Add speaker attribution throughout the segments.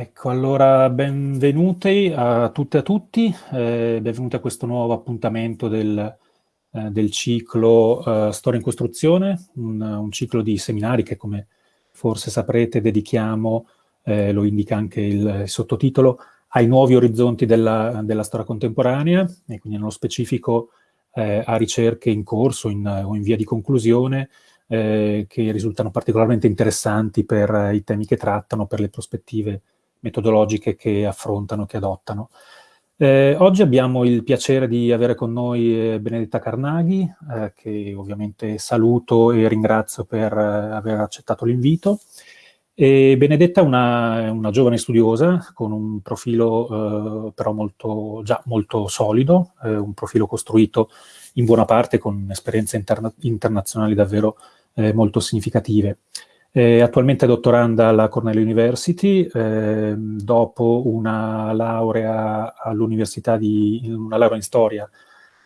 Speaker 1: Ecco, allora benvenuti a tutte e a tutti, eh, benvenuti a questo nuovo appuntamento del, eh, del ciclo eh, Storia in Costruzione, un, un, ciclo di seminari che come forse saprete dedichiamo, eh, lo indica anche il, il, sottotitolo, ai nuovi orizzonti della, della, storia contemporanea e quindi nello specifico eh, a ricerche in corso o in via di conclusione eh, che risultano particolarmente interessanti per i temi che trattano, per le prospettive metodologiche che affrontano, che adottano. Eh, oggi abbiamo il piacere di avere con noi eh, Benedetta Carnaghi, eh, che ovviamente saluto e ringrazio per eh, aver accettato l'invito. Benedetta è una, una, giovane studiosa con un profilo eh, però molto, già molto solido, eh, un profilo costruito in buona parte con esperienze interna internazionali davvero molto significative. Eh, attualmente è dottoranda alla Cornell University, eh, dopo una laurea di, una laurea in storia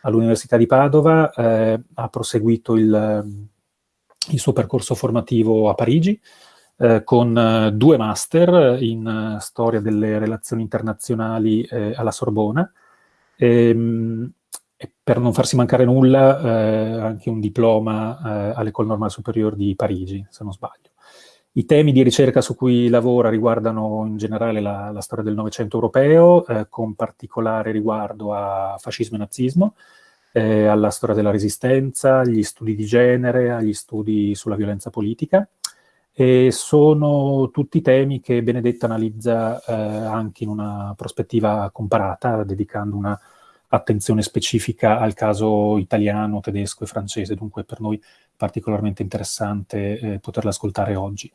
Speaker 1: all'Università di Padova, eh, ha proseguito il, il, suo percorso formativo a Parigi, eh, con eh, due master in storia delle relazioni internazionali eh, alla Sorbona, ehm, e per non farsi mancare nulla anche un diploma all'École Normale Supérieure di Parigi, se non sbaglio. I temi di ricerca su cui lavora riguardano in generale la, la storia del Novecento europeo, eh, con particolare riguardo a fascismo e nazismo, eh, alla storia della resistenza, agli studi di genere, agli studi sulla violenza politica. E sono tutti temi che Benedetta analizza eh, anche in una prospettiva comparata, dedicando una attenzione specifica al caso italiano, tedesco e francese, dunque per noi particolarmente interessante eh, poterla ascoltare oggi.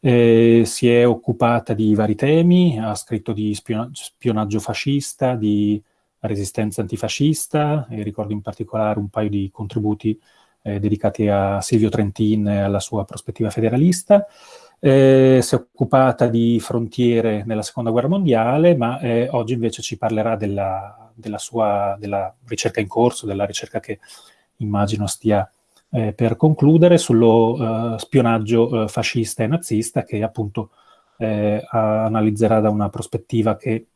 Speaker 1: Eh, si è occupata di vari temi, ha scritto di spiona spionaggio fascista, di resistenza antifascista, e ricordo in particolare un paio di contributi eh, dedicati a Silvio Trentin e alla sua prospettiva federalista. Eh, si è occupata di frontiere nella seconda guerra mondiale, ma eh, oggi invece ci parlerà della, della, sua della ricerca in corso, della ricerca che immagino stia eh, per concludere sullo uh, spionaggio uh, fascista e nazista che appunto eh, analizzerà da una prospettiva che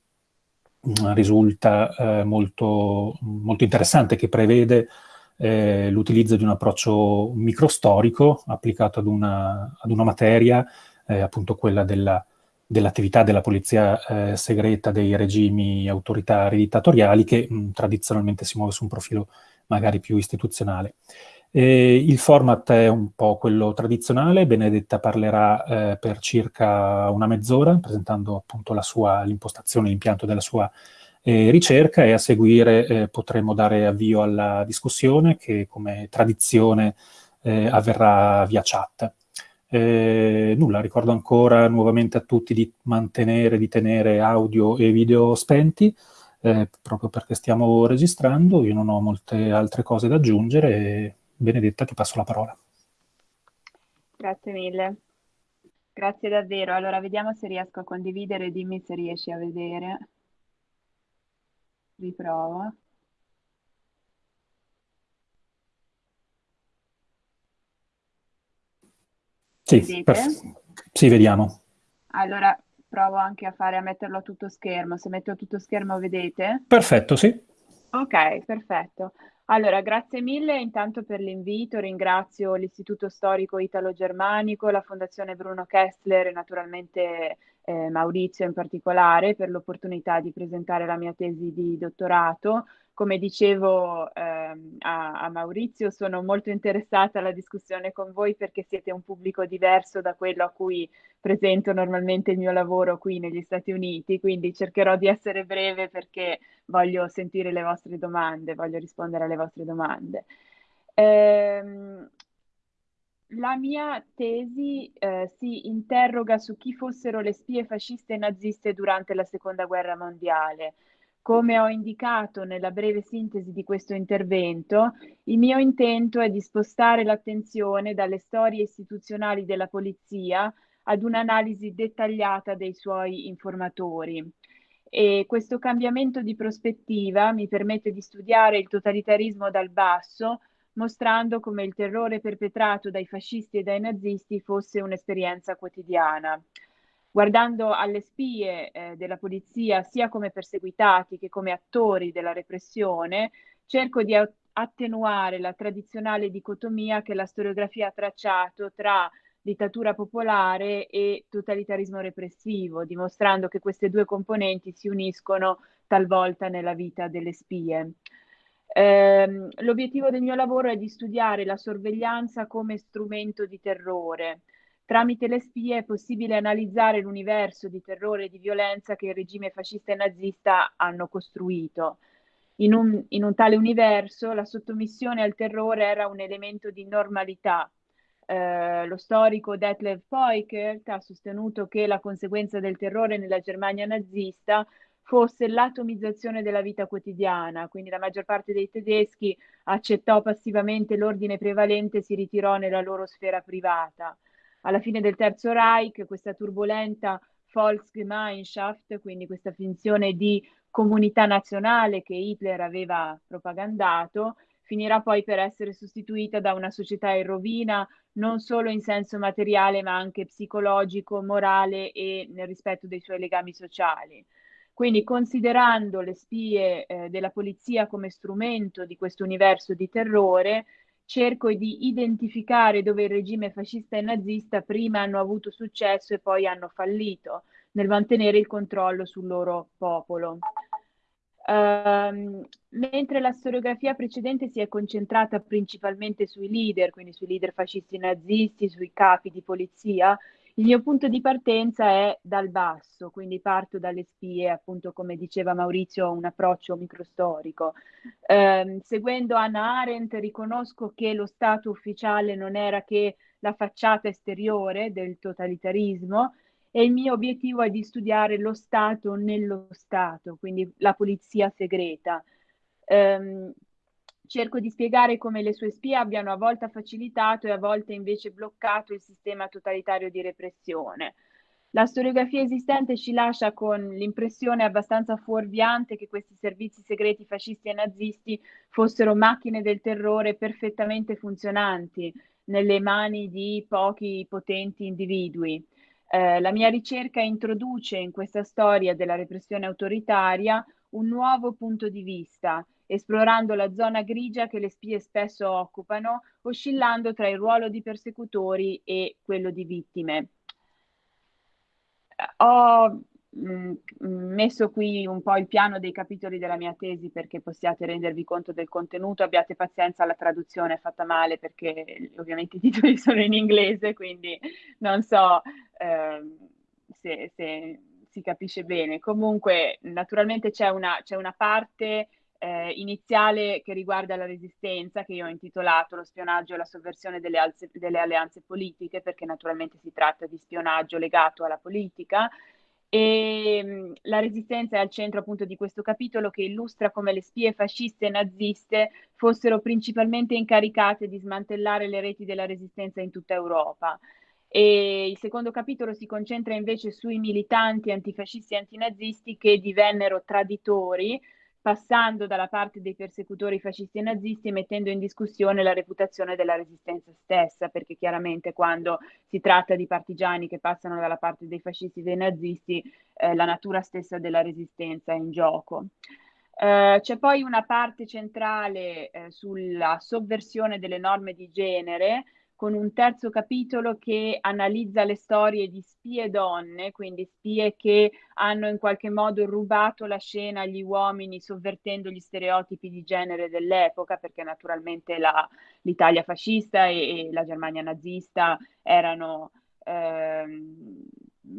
Speaker 1: uh, risulta eh, molto, molto interessante, che prevede eh, l'utilizzo di un approccio microstorico applicato ad una, ad una materia, eh, appunto quella della, dell'attività della polizia eh, segreta dei regimi autoritari dittatoriali che mh, tradizionalmente si muove su un profilo magari più istituzionale. E il format è un po' quello tradizionale, Benedetta parlerà eh, per circa una mezz'ora, presentando appunto l'impostazione, l'impianto della sua eh, ricerca e a seguire eh, potremo dare avvio alla discussione che come tradizione eh, avverrà via chat. Eh, nulla, ricordo ancora nuovamente a tutti di mantenere, di tenere audio e video spenti, eh, proprio perché stiamo registrando, io non ho molte altre cose da aggiungere. Benedetta, ti passo la parola.
Speaker 2: Grazie mille. Grazie davvero. Allora, vediamo se riesco a condividere, dimmi se riesci a vedere riprova.
Speaker 1: Sì, sì, vediamo.
Speaker 2: Allora provo anche a fare a metterlo a tutto schermo. Se metto a tutto schermo vedete?
Speaker 1: Perfetto, sì.
Speaker 2: Ok, perfetto. Allora, grazie mille intanto per l'invito, ringrazio l'Istituto Storico Italo-Germanico, la Fondazione Bruno Kessler e naturalmente eh, Maurizio in particolare per l'opportunità di presentare la mia tesi di dottorato. Come dicevo ehm, a, a, Maurizio, sono molto interessata alla discussione con voi perché siete un pubblico diverso da quello a cui presento normalmente il mio lavoro qui negli Stati Uniti, quindi cercherò di essere breve perché voglio sentire le vostre domande, voglio rispondere alle vostre domande. Ehm, la mia tesi eh, si interroga su chi fossero le spie fasciste e naziste durante la Seconda Guerra Mondiale. Come ho indicato nella breve sintesi di questo intervento, il mio intento è di spostare l'attenzione dalle storie istituzionali della polizia ad un'analisi dettagliata dei suoi informatori. E questo cambiamento di prospettiva mi permette di studiare il totalitarismo dal basso mostrando come il terrore perpetrato dai fascisti e dai nazisti fosse un'esperienza quotidiana. Guardando alle spie eh, della polizia sia come perseguitati che come attori della repressione, cerco di attenuare la tradizionale dicotomia che la storiografia ha tracciato tra dittatura popolare e totalitarismo repressivo, dimostrando che queste due componenti si uniscono talvolta nella vita delle spie. Eh, l'obiettivo del mio lavoro è di studiare la sorveglianza come strumento di terrore. Tramite le spie è possibile analizzare l'universo di terrore e di violenza che il regime fascista e nazista hanno costruito. In un, in un tale universo la sottomissione al terrore era un elemento di normalità, eh, lo storico Detlef Peukert ha sostenuto che la conseguenza del terrore nella Germania nazista fosse l'atomizzazione della vita quotidiana, quindi la maggior parte dei tedeschi accettò passivamente l'ordine prevalente e si ritirò nella loro sfera privata. Alla fine del Terzo Reich questa turbolenta Volksgemeinschaft, quindi questa finzione di comunità nazionale che Hitler aveva propagandato, finirà poi per essere sostituita da una società in rovina non solo in senso materiale ma anche psicologico, morale e nel rispetto dei suoi legami sociali. Quindi considerando le spie eh, della polizia come strumento di questo universo di terrore, cerco di identificare dove il regime fascista e nazista prima hanno avuto successo e poi hanno fallito nel mantenere il controllo sul loro popolo. Uh, mentre la storiografia precedente si è concentrata principalmente sui leader, quindi sui leader fascisti nazisti, sui capi di polizia, il mio punto di partenza è dal basso, quindi parto dalle spie, appunto come diceva Maurizio, un approccio microstorico. Uh, seguendo Anna Arendt riconosco che lo Stato ufficiale non era che la facciata esteriore del totalitarismo, e il mio obiettivo è di studiare lo Stato nello Stato, quindi la polizia segreta. Um, cerco di spiegare come le sue spie abbiano a volte facilitato e a volte invece bloccato il sistema totalitario di repressione. La storiografia esistente ci lascia con l'impressione abbastanza fuorviante che questi servizi segreti fascisti e nazisti fossero macchine del terrore perfettamente funzionanti nelle mani di pochi potenti individui. Eh, la mia ricerca introduce in questa storia della repressione autoritaria un nuovo punto di vista, esplorando la zona grigia che le spie spesso occupano, oscillando tra il ruolo di persecutori e quello di vittime. Ho Mm, messo qui un po' il piano dei capitoli della mia tesi perché possiate rendervi conto del contenuto, abbiate pazienza, la traduzione è fatta male perché ovviamente i titoli sono in inglese, quindi non so eh, se, se, si capisce bene. Comunque, naturalmente c'è una, c'è una parte eh, iniziale che riguarda la resistenza, che io ho intitolato Lo spionaggio e la sovversione delle, alze, delle alleanze politiche, perché naturalmente si tratta di spionaggio legato alla politica e mm, la resistenza è al centro appunto di questo capitolo che illustra come le spie fasciste e naziste fossero principalmente incaricate di smantellare le reti della resistenza in tutta Europa. E il secondo capitolo si concentra invece sui militanti antifascisti e antinazisti che divennero traditori passando dalla parte dei persecutori fascisti e nazisti e mettendo in discussione la reputazione della resistenza stessa, perché chiaramente quando si tratta di partigiani che passano dalla parte dei fascisti e dei nazisti, eh, la natura stessa della resistenza è in gioco. Uh, c'è poi una parte centrale eh, sulla sovversione delle norme di genere, con un terzo capitolo che analizza le storie di spie donne, quindi spie che hanno in qualche modo rubato la scena agli uomini sovvertendo gli stereotipi di genere dell'epoca, perché naturalmente la, l'Italia fascista e, e, la Germania nazista erano ehm,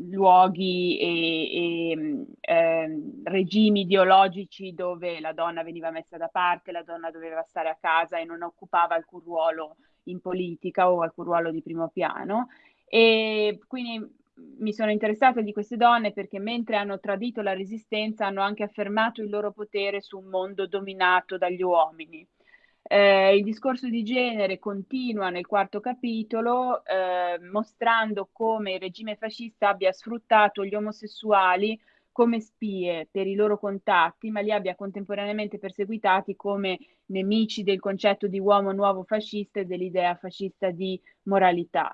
Speaker 2: luoghi e, e ehm, regimi ideologici dove la donna veniva messa da parte, la donna doveva stare a casa e non occupava alcun ruolo in politica o alcun ruolo di primo piano. E quindi mi sono interessata di queste donne perché mentre hanno tradito la resistenza hanno anche affermato il loro potere su un mondo dominato dagli uomini. Eh, il discorso di genere continua nel quarto capitolo eh, mostrando come il regime fascista abbia sfruttato gli omosessuali come spie per i loro contatti, ma li abbia contemporaneamente perseguitati come nemici del concetto di uomo nuovo fascista e dell'idea fascista di moralità.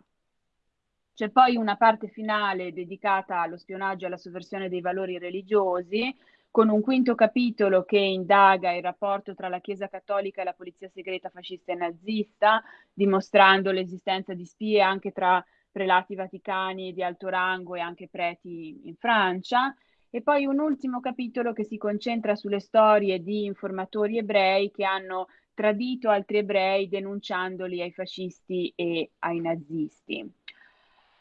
Speaker 2: C'è poi una parte finale dedicata allo spionaggio e alla sovversione dei valori religiosi, con un quinto capitolo che indaga il rapporto tra la Chiesa cattolica e la polizia segreta fascista e nazista, dimostrando l'esistenza di spie anche tra prelati vaticani di alto rango e anche preti in Francia. E poi un ultimo capitolo che si concentra sulle storie di informatori ebrei che hanno tradito altri ebrei denunciandoli ai fascisti e ai nazisti.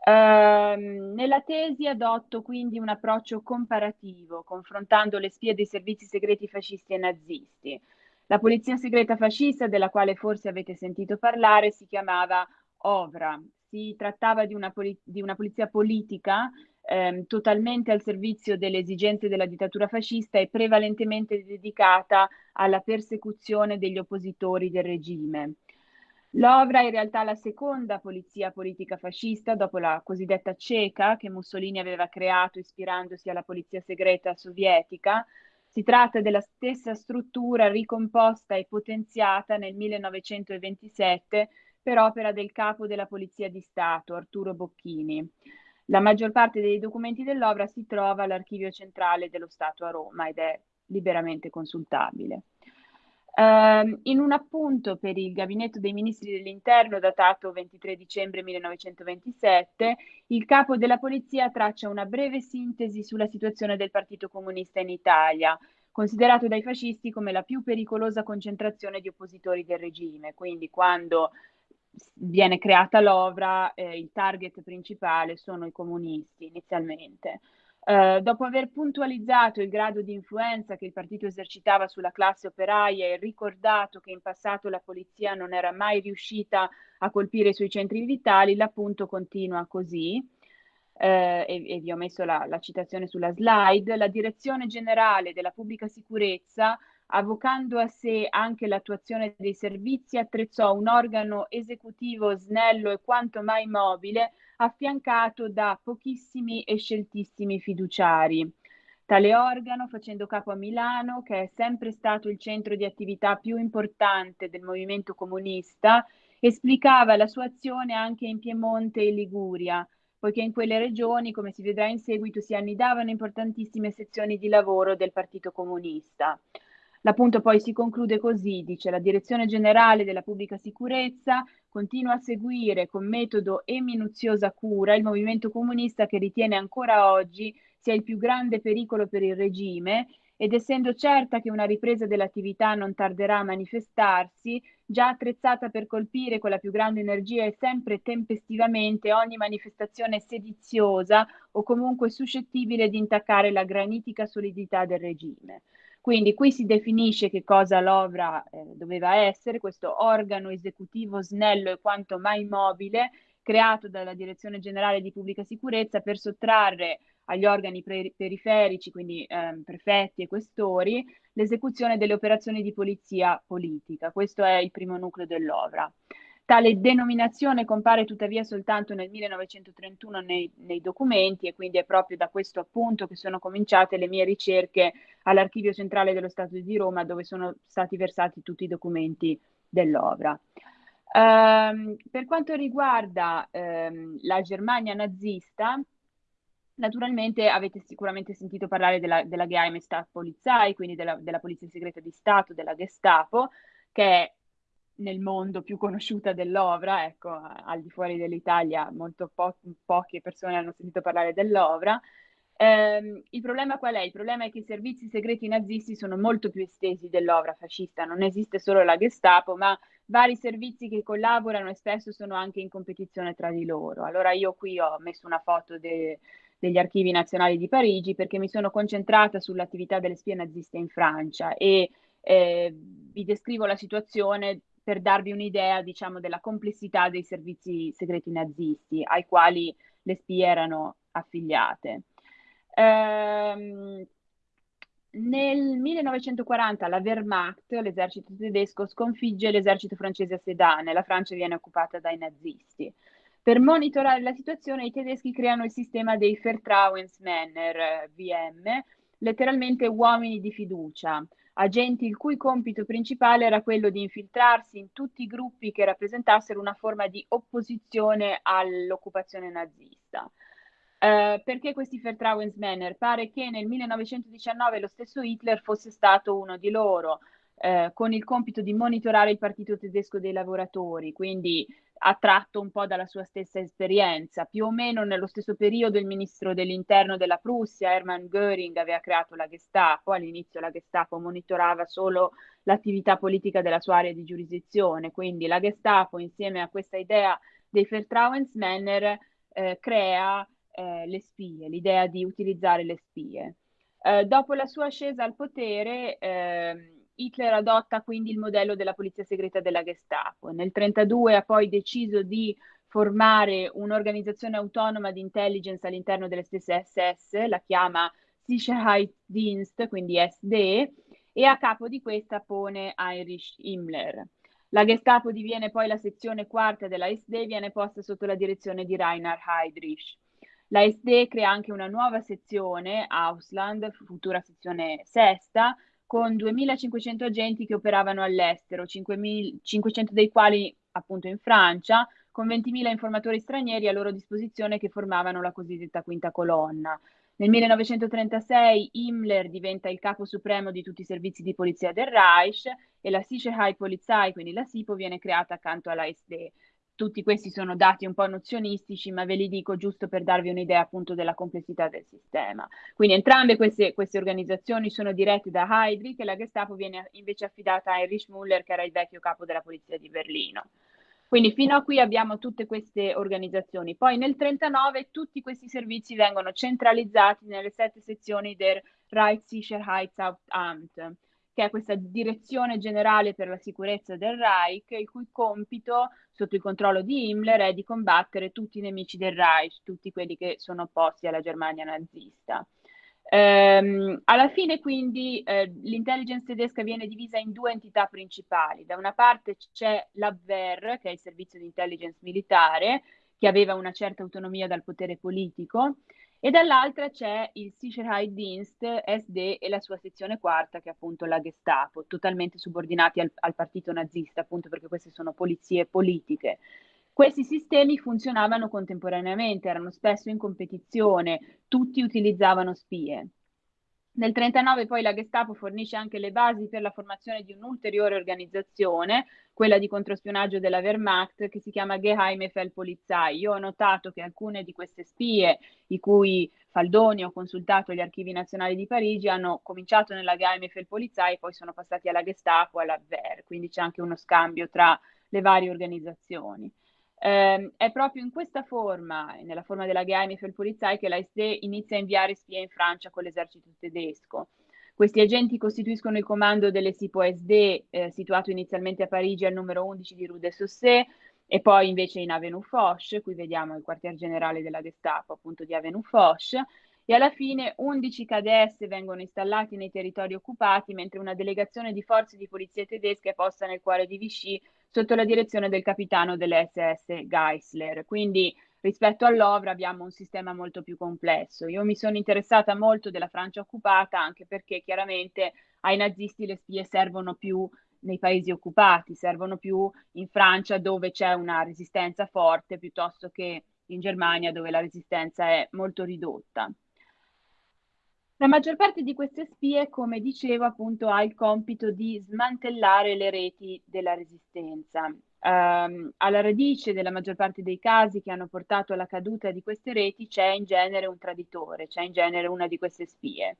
Speaker 2: Uh, nella tesi adotto quindi un approccio comparativo, confrontando le spie dei servizi segreti fascisti e nazisti. La polizia segreta fascista, della quale forse avete sentito parlare, si chiamava OVRA. Si trattava di una, poli- di una polizia politica ehm, totalmente al servizio delle esigenze della dittatura fascista e prevalentemente dedicata alla persecuzione degli oppositori del regime. L'Ovra è in realtà la seconda polizia politica fascista dopo la cosiddetta ceca che Mussolini aveva creato ispirandosi alla polizia segreta sovietica. Si tratta della stessa struttura ricomposta e potenziata nel 1927 per opera del capo della Polizia di Stato, Arturo Bocchini. La maggior parte dei documenti dell'opera si trova all'Archivio Centrale dello Stato a Roma ed è liberamente consultabile. Uh, in un appunto per il Gabinetto dei Ministri dell'Interno datato 23 dicembre 1927, il capo della Polizia traccia una breve sintesi sulla situazione del Partito Comunista in Italia, considerato dai fascisti come la più pericolosa concentrazione di oppositori del regime. Quindi quando viene creata l'ovra, eh, il target principale sono i comunisti inizialmente. Uh, dopo aver puntualizzato il grado di influenza che il partito esercitava sulla classe operaia e ricordato che in passato la polizia non era mai riuscita a colpire i suoi centri vitali, l'appunto continua così. Uh, e, e, vi ho messo la, la citazione sulla slide, la direzione generale della pubblica sicurezza avvocando a sé anche l'attuazione dei servizi, attrezzò un organo esecutivo snello e quanto mai mobile, affiancato da pochissimi e sceltissimi fiduciari. Tale organo, facendo capo a Milano, che è sempre stato il centro di attività più importante del movimento comunista, esplicava la sua azione anche in Piemonte e Liguria, poiché in quelle regioni, come si vedrà in seguito, si annidavano importantissime sezioni di lavoro del Partito Comunista. L'appunto poi si conclude così, dice la Direzione Generale della Pubblica Sicurezza continua a seguire con metodo e minuziosa cura il movimento comunista che ritiene ancora oggi sia il più grande pericolo per il regime ed essendo certa che una ripresa dell'attività non tarderà a manifestarsi, già attrezzata per colpire con la più grande energia e sempre tempestivamente ogni manifestazione sediziosa o comunque suscettibile di intaccare la granitica solidità del regime. Quindi qui si definisce che cosa l'OVRA eh, doveva essere, questo organo esecutivo snello e quanto mai mobile, creato dalla Direzione Generale di Pubblica Sicurezza per sottrarre agli organi pre- periferici, quindi eh, prefetti e questori, l'esecuzione delle operazioni di polizia politica. Questo è il primo nucleo dell'OVRA. Tale denominazione compare tuttavia soltanto nel 1931 nei, nei, documenti e quindi è proprio da questo appunto che sono cominciate le mie ricerche all'Archivio Centrale dello Stato di Roma dove sono stati versati tutti i documenti dell'opera. Um, per quanto riguarda um, la Germania nazista, naturalmente avete sicuramente sentito parlare della, della Geheime Staatspolizei, quindi della, della Polizia Segreta di Stato, della Gestapo, che è nel mondo più conosciuta dell'Ovra, ecco, al di fuori dell'Italia molto po- poche persone hanno sentito parlare dell'Ovra. Eh, il problema qual è? Il problema è che i servizi segreti nazisti sono molto più estesi dell'Ovra fascista, non esiste solo la Gestapo, ma vari servizi che collaborano e spesso sono anche in competizione tra di loro. Allora io qui ho messo una foto de- degli archivi nazionali di Parigi perché mi sono concentrata sull'attività delle spie naziste in Francia e eh, vi descrivo la situazione per darvi un'idea, diciamo, della complessità dei servizi segreti nazisti ai quali le spie erano affiliate. Ehm, nel 1940 la Wehrmacht, l'esercito tedesco, sconfigge l'esercito francese a Sedan e la Francia viene occupata dai nazisti. Per monitorare la situazione i tedeschi creano il sistema dei Vertrauensmänner, VM, letteralmente uomini di fiducia, agenti il cui compito principale era quello di infiltrarsi in tutti i gruppi che rappresentassero una forma di opposizione all'occupazione nazista. Uh, perché questi Vertrauensmänner? Pare che nel 1919 lo stesso Hitler fosse stato uno di loro, uh, con il compito di monitorare il partito tedesco dei lavoratori, quindi attratto un po' dalla sua stessa esperienza. Più o meno nello stesso periodo il ministro dell'interno della Prussia, Hermann Göring, aveva creato la Gestapo. All'inizio la Gestapo monitorava solo l'attività politica della sua area di giurisdizione, quindi la Gestapo insieme a questa idea dei Vertrauensmänner eh, crea eh, le spie, l'idea di utilizzare le spie. Eh, dopo la sua ascesa al potere, eh, Hitler adotta quindi il modello della polizia segreta della Gestapo. Nel 1932 ha poi deciso di formare un'organizzazione autonoma di intelligence all'interno delle stesse SS, la chiama Sicherheitsdienst, quindi SD, e a capo di questa pone Heinrich Himmler. La Gestapo diviene poi la sezione quarta della SD e viene posta sotto la direzione di Reinhard Heydrich. La SD crea anche una nuova sezione, Ausland, futura sezione sesta, con 2.500 agenti che operavano all'estero, 500 dei quali appunto in Francia, con 20.000 informatori stranieri a loro disposizione che formavano la cosiddetta quinta colonna. Nel 1936 Himmler diventa il capo supremo di tutti i servizi di polizia del Reich e la Sicherheitspolizei, quindi la SIPO, viene creata accanto alla SD tutti questi sono dati un po' nozionistici, ma ve li dico giusto per darvi un'idea appunto della complessità del sistema. Quindi entrambe queste, queste organizzazioni sono dirette da Heydrich e la Gestapo viene invece affidata a Heinrich Müller, che era il vecchio capo della polizia di Berlino. Quindi fino a qui abbiamo tutte queste organizzazioni. Poi nel 1939 tutti questi servizi vengono centralizzati nelle sette sezioni del Reichssicherheitsamt che è questa direzione generale per la sicurezza del Reich, il cui compito, sotto il controllo di Himmler, è di combattere tutti i nemici del Reich, tutti quelli che sono opposti alla Germania nazista. Ehm, alla fine quindi eh, l'intelligence tedesca viene divisa in due entità principali. Da una parte c'è l'Abwehr, che è il servizio di intelligence militare, che aveva una certa autonomia dal potere politico, e dall'altra c'è il Sicherheitsdienst SD e la sua sezione quarta, che è appunto la Gestapo, totalmente subordinati al, al partito nazista, appunto perché queste sono polizie politiche. Questi sistemi funzionavano contemporaneamente, erano spesso in competizione, tutti utilizzavano spie. Nel 1939 poi la Gestapo fornisce anche le basi per la formazione di un'ulteriore organizzazione, quella di controspionaggio della Wehrmacht, che si chiama Geheime Feldpolizei. Io ho notato che alcune di queste spie, i cui Faldoni ho consultato gli archivi nazionali di Parigi, hanno cominciato nella Geheime Feldpolizei e poi sono passati alla Gestapo alla Wehr, quindi c'è anche uno scambio tra le varie organizzazioni. Eh, è proprio in questa forma, nella forma della Geheimnispolizei, che la inizia a inviare spie in Francia con l'esercito tedesco. Questi agenti costituiscono il comando delle SIPO SD, eh, situato inizialmente a Parigi al numero 11 di Rue de Saussé, e poi invece in Avenue Foch, qui vediamo il quartier generale della Gestapo appunto di Avenue Foch, e alla fine 11 KDS vengono installati nei territori occupati, mentre una delegazione di forze di polizia tedesche è posta nel cuore di Vichy sotto la direzione del capitano dell'SS Geisler. Quindi rispetto all'Ovra abbiamo un sistema molto più complesso. Io mi sono interessata molto della Francia occupata anche perché chiaramente ai nazisti le spie servono più nei paesi occupati, servono più in Francia dove c'è una resistenza forte piuttosto che in Germania dove la resistenza è molto ridotta. La maggior parte di queste spie, come dicevo, appunto ha il compito di smantellare le reti della resistenza. Um, alla radice della maggior parte dei casi che hanno portato alla caduta di queste reti c'è in genere un traditore, c'è in genere una di queste spie.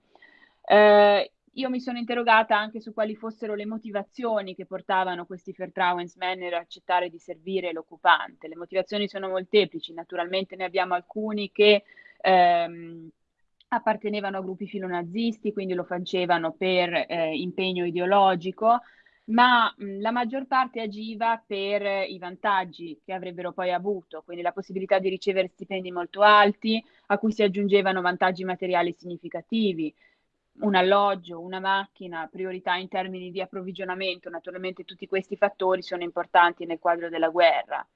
Speaker 2: Uh, io mi sono interrogata anche su quali fossero le motivazioni che portavano questi Vertrauensmänner a accettare di servire l'occupante. Le motivazioni sono molteplici, naturalmente ne abbiamo alcuni che ehm, appartenevano a gruppi filonazisti, quindi lo facevano per eh, impegno ideologico, ma mh, la maggior parte agiva per eh, i vantaggi che avrebbero poi avuto, quindi la possibilità di ricevere stipendi molto alti, a cui si aggiungevano vantaggi materiali significativi, un alloggio, una macchina, priorità in termini di approvvigionamento, naturalmente tutti questi fattori sono importanti nel quadro della guerra.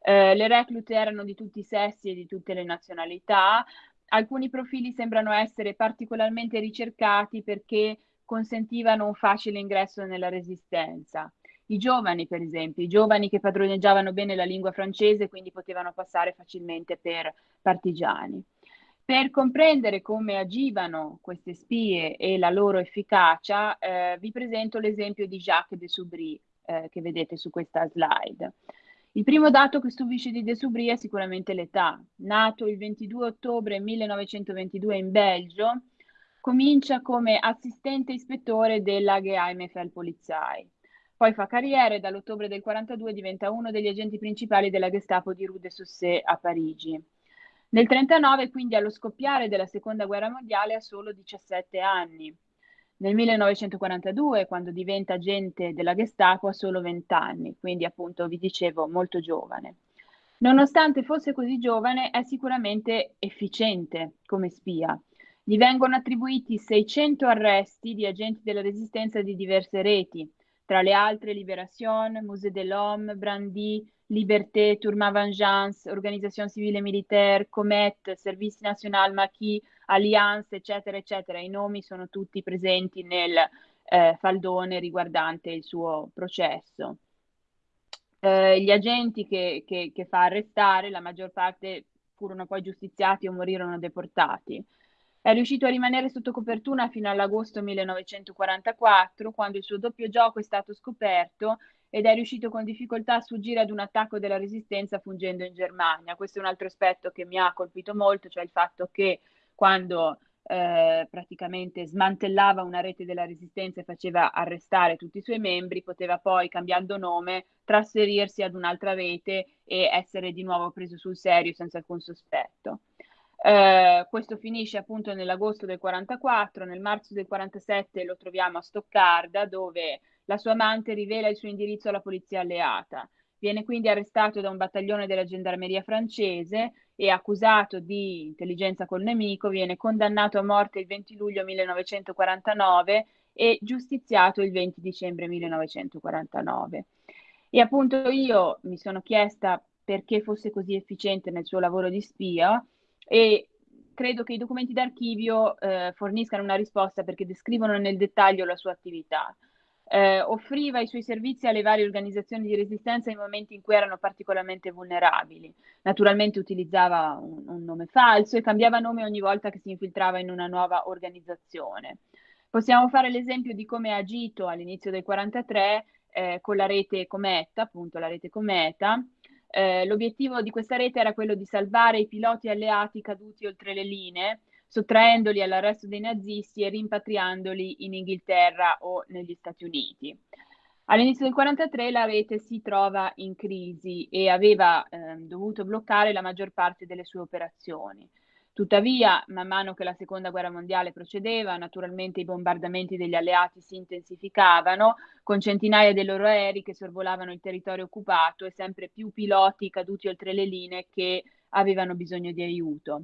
Speaker 2: Eh, le reclute erano di tutti i sessi e di tutte le nazionalità, alcuni profili sembrano essere particolarmente ricercati perché consentivano un facile ingresso nella resistenza. I giovani, per esempio, i giovani che padroneggiavano bene la lingua francese, quindi potevano passare facilmente per partigiani. Per comprendere come agivano queste spie e la loro efficacia, eh, vi presento l'esempio di Jacques de Soubry, eh, che vedete su questa slide. Il primo dato che stupisce di De Soubry è sicuramente l'età. Nato il 22 ottobre 1922 in Belgio, comincia come assistente ispettore della Geheime Polizei. Poi fa carriera e dall'ottobre del 42 diventa uno degli agenti principali della Gestapo di Rue de Saussay a Parigi. Nel 1939, quindi allo scoppiare della Seconda Guerra Mondiale, ha solo 17 anni. Nel 1942, quando diventa agente della Gestapo, ha solo 20 anni, quindi appunto vi dicevo molto giovane. Nonostante fosse così giovane, è sicuramente efficiente come spia. Gli vengono attribuiti 600 arresti di agenti della resistenza di diverse reti, tra le altre Libération, Musée de l'Homme, Brandy, Liberté, Tourma Vengeance, Organisation Civile Militaire, Comet, Service National Maquis, Alliance, eccetera, eccetera. I nomi sono tutti presenti nel eh, faldone riguardante il suo processo. Eh, gli agenti che, che, che fa arrestare, la maggior parte furono poi giustiziati o morirono deportati. È riuscito a rimanere sotto copertura fino all'agosto 1944, quando il suo doppio gioco è stato scoperto ed è riuscito con difficoltà a sfuggire ad un attacco della resistenza fungendo in Germania. Questo è un altro aspetto che mi ha colpito molto, cioè il fatto che quando eh, praticamente smantellava una rete della resistenza e faceva arrestare tutti i suoi membri, poteva poi, cambiando nome, trasferirsi ad un'altra rete e essere di nuovo preso sul serio senza alcun sospetto. Eh, questo finisce appunto nell'agosto del 44, nel marzo del 47 lo troviamo a Stoccarda dove la sua amante rivela il suo indirizzo alla polizia alleata. Viene quindi arrestato da un battaglione della gendarmeria francese e accusato di intelligenza col nemico, viene condannato a morte il 20 luglio 1949 e giustiziato il 20 dicembre 1949. E appunto io mi sono chiesta perché fosse così efficiente nel suo lavoro di spia e credo che i documenti d'archivio eh, forniscano una risposta perché descrivono nel dettaglio la sua attività. Eh, offriva i suoi servizi alle varie organizzazioni di resistenza in momenti in cui erano particolarmente vulnerabili. Naturalmente utilizzava un, un nome falso e cambiava nome ogni volta che si infiltrava in una nuova organizzazione. Possiamo fare l'esempio di come ha agito all'inizio del 43 eh, con la rete Cometa, appunto la rete Cometa, eh, l'obiettivo di questa rete era quello di salvare i piloti alleati caduti oltre le linee, sottraendoli all'arresto dei nazisti e rimpatriandoli in Inghilterra o negli Stati Uniti. All'inizio del 1943 la rete si trova in crisi e aveva eh, dovuto bloccare la maggior parte delle sue operazioni. Tuttavia, man mano che la seconda guerra mondiale procedeva, naturalmente i bombardamenti degli alleati si intensificavano, con centinaia dei loro aerei che sorvolavano il territorio occupato e sempre più piloti caduti oltre le linee che avevano bisogno di aiuto.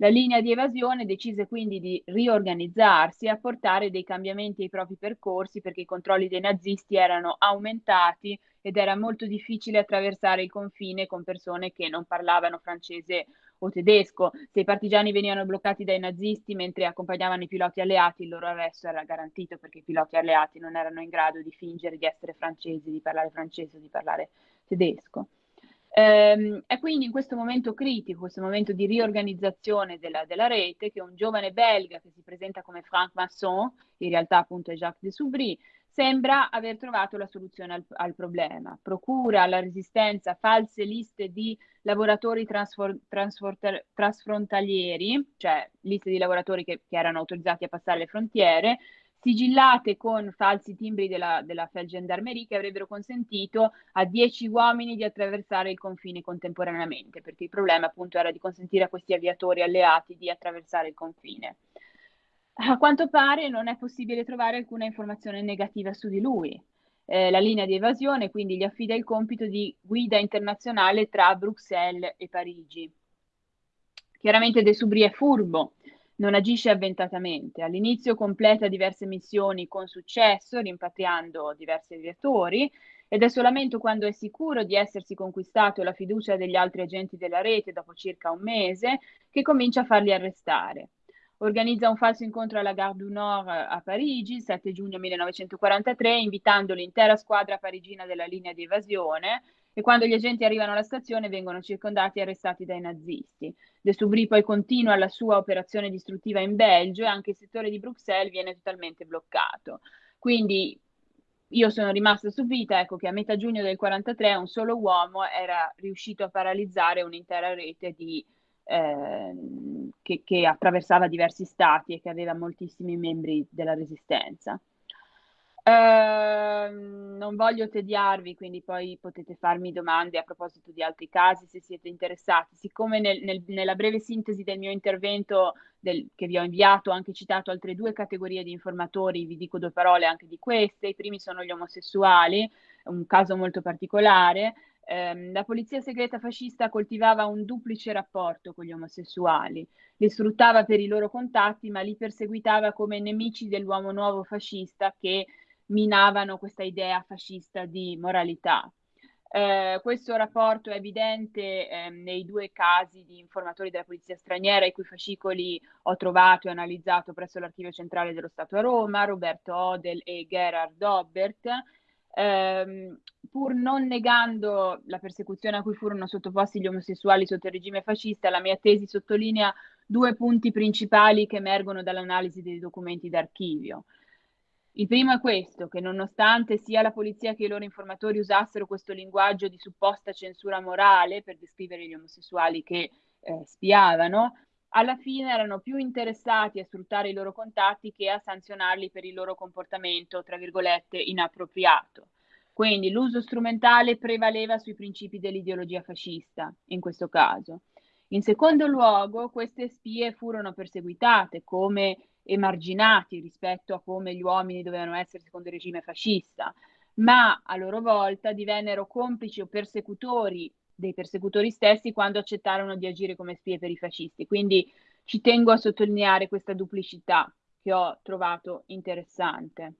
Speaker 2: La linea di evasione decise quindi di riorganizzarsi e apportare dei cambiamenti ai propri percorsi perché i controlli dei nazisti erano aumentati ed era molto difficile attraversare il confine con persone che non parlavano francese o tedesco. Se i partigiani venivano bloccati dai nazisti mentre accompagnavano i piloti alleati, il loro arresto era garantito perché i piloti alleati non erano in grado di fingere di essere francesi, di parlare francese o di parlare tedesco. Ehm, è quindi in questo momento critico, questo momento di riorganizzazione della, della, rete, che un giovane belga che si presenta come Franck Masson, in realtà appunto è Jacques de Soubry, sembra aver trovato la soluzione al, al, problema. Procura alla resistenza false liste di lavoratori transfor, trasfrontalieri, cioè liste di lavoratori che, che, erano autorizzati a passare le frontiere, sigillate con falsi timbri della, della Feldgendarmerie che avrebbero consentito a dieci uomini di attraversare il confine contemporaneamente, perché il problema appunto era di consentire a questi aviatori alleati di attraversare il confine. A quanto pare non è possibile trovare alcuna informazione negativa su di lui. Eh, la linea di evasione quindi gli affida il compito di guida internazionale tra Bruxelles e Parigi. Chiaramente De Subri è furbo, non agisce avventatamente. All'inizio completa diverse missioni con successo, rimpatriando diversi aviatori, ed è solamente quando è sicuro di essersi conquistato la fiducia degli altri agenti della rete dopo circa un mese che comincia a farli arrestare. organizza un falso incontro alla Gare du Nord a Parigi il 7 giugno 1943, invitando l'intera squadra parigina della linea di evasione e quando gli agenti arrivano alla stazione vengono circondati e arrestati dai nazisti. De Soubry poi continua la sua operazione distruttiva in Belgio e anche il settore di Bruxelles viene totalmente bloccato. Quindi io sono rimasta stupita ecco, che a metà giugno del 1943 un solo uomo era riuscito a paralizzare un'intera rete di Ehm, che, che, attraversava diversi stati e che aveva moltissimi membri della resistenza. Eh, non voglio tediarvi, quindi poi potete farmi domande a proposito di altri casi se siete interessati. Siccome nel, nel, nella breve sintesi del mio intervento del, che vi ho inviato ho anche citato altre due categorie di informatori, vi dico due parole anche di queste. I primi sono gli omosessuali, un caso molto particolare ehm, la polizia segreta fascista coltivava un duplice rapporto con gli omosessuali, li sfruttava per i loro contatti, ma li perseguitava come nemici dell'uomo nuovo fascista che minavano questa idea fascista di moralità. Eh, questo rapporto è evidente eh, nei due casi di informatori della polizia straniera i cui fascicoli ho trovato e analizzato presso l'Archivio Centrale dello Stato a Roma, Roberto Odel e Gerhard Dobbert, ehm, pur non negando la persecuzione a cui furono sottoposti gli omosessuali sotto il regime fascista, la mia tesi sottolinea due punti principali che emergono dall'analisi dei documenti d'archivio. Il primo è questo, che nonostante sia la polizia che i loro informatori usassero questo linguaggio di supposta censura morale per descrivere gli omosessuali che eh, spiavano, alla fine erano più interessati a sfruttare i loro contatti che a sanzionarli per il loro comportamento, tra virgolette, inappropriato. Quindi l'uso strumentale prevaleva sui principi dell'ideologia fascista, in questo caso. In secondo luogo, queste spie furono perseguitate come emarginati rispetto a come gli uomini dovevano essere secondo il regime fascista, ma a loro volta divennero complici o persecutori dei persecutori stessi quando accettarono di agire come spie per i fascisti. Quindi ci tengo a sottolineare questa duplicità che ho trovato interessante.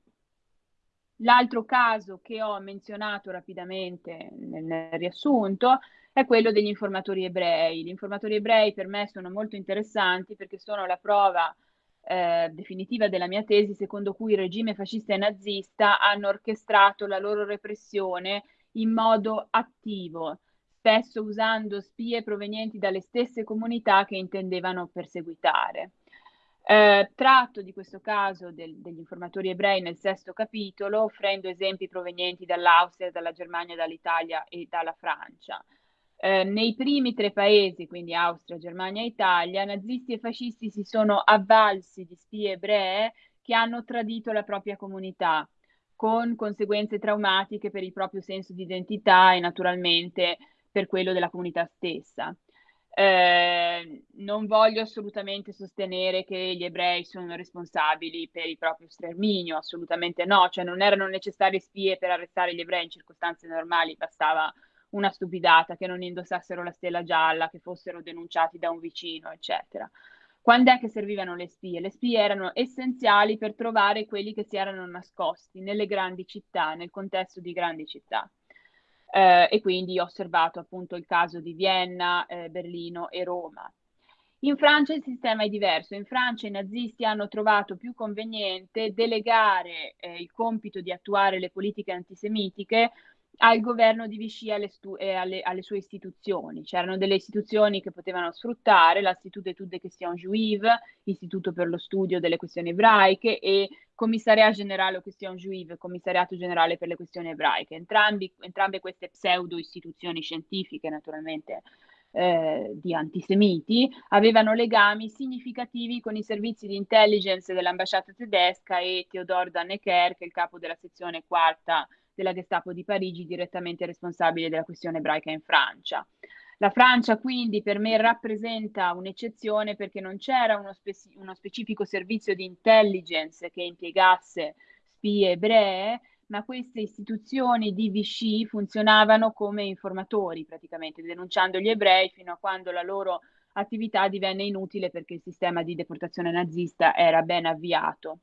Speaker 2: L'altro caso che ho menzionato rapidamente nel, riassunto è quello degli informatori ebrei. Gli informatori ebrei per me sono molto interessanti perché sono la prova eh, definitiva della mia tesi secondo cui il regime fascista e nazista hanno orchestrato la loro repressione in modo attivo, spesso usando spie provenienti dalle stesse comunità che intendevano perseguitare. Eh, tratto di questo caso del, degli informatori ebrei nel sesto capitolo, offrendo esempi provenienti dall'Austria, dalla Germania, dall'Italia e dalla Francia. Eh, nei primi tre paesi, quindi Austria, Germania e Italia, nazisti e fascisti si sono avvalsi di spie ebree che hanno tradito la propria comunità, con conseguenze traumatiche per il proprio senso di identità e naturalmente per quello della comunità stessa. Eh, non voglio assolutamente sostenere che gli ebrei sono responsabili per il proprio sterminio, assolutamente no, cioè non erano necessarie spie per arrestare gli ebrei in circostanze normali, bastava una stupidata, che non indossassero la stella gialla, che fossero denunciati da un vicino, eccetera. Quando è che servivano le spie? Le spie erano essenziali per trovare quelli che si erano nascosti nelle grandi città, nel contesto di grandi città eh, e quindi ho osservato appunto il caso di Vienna, eh, Berlino e Roma. In Francia il sistema è diverso, in Francia i nazisti hanno trovato più conveniente delegare eh, il compito di attuare le politiche antisemitiche al governo di Vichy e alle, eh, alle, alle, sue istituzioni. C'erano delle istituzioni che potevano sfruttare, l'Institut d'études des questions juives, l'Istituto per lo studio delle questioni ebraiche e Commissariat Generale aux Questions Juive, Commissariato Generale per le questioni ebraiche. Entrambi, entrambe queste pseudo istituzioni scientifiche, naturalmente, eh, di antisemiti, avevano legami significativi con i servizi di intelligence dell'ambasciata tedesca e Theodor Dannecker, che è il capo della sezione quarta della Gestapo di Parigi, direttamente responsabile della questione ebraica in Francia. La Francia quindi per me rappresenta un'eccezione perché non c'era uno, spe- uno specifico servizio di intelligence che impiegasse spie ebree, ma queste istituzioni di Vichy funzionavano come informatori praticamente, denunciando gli ebrei fino a quando la loro attività divenne inutile perché il sistema di deportazione nazista era ben avviato.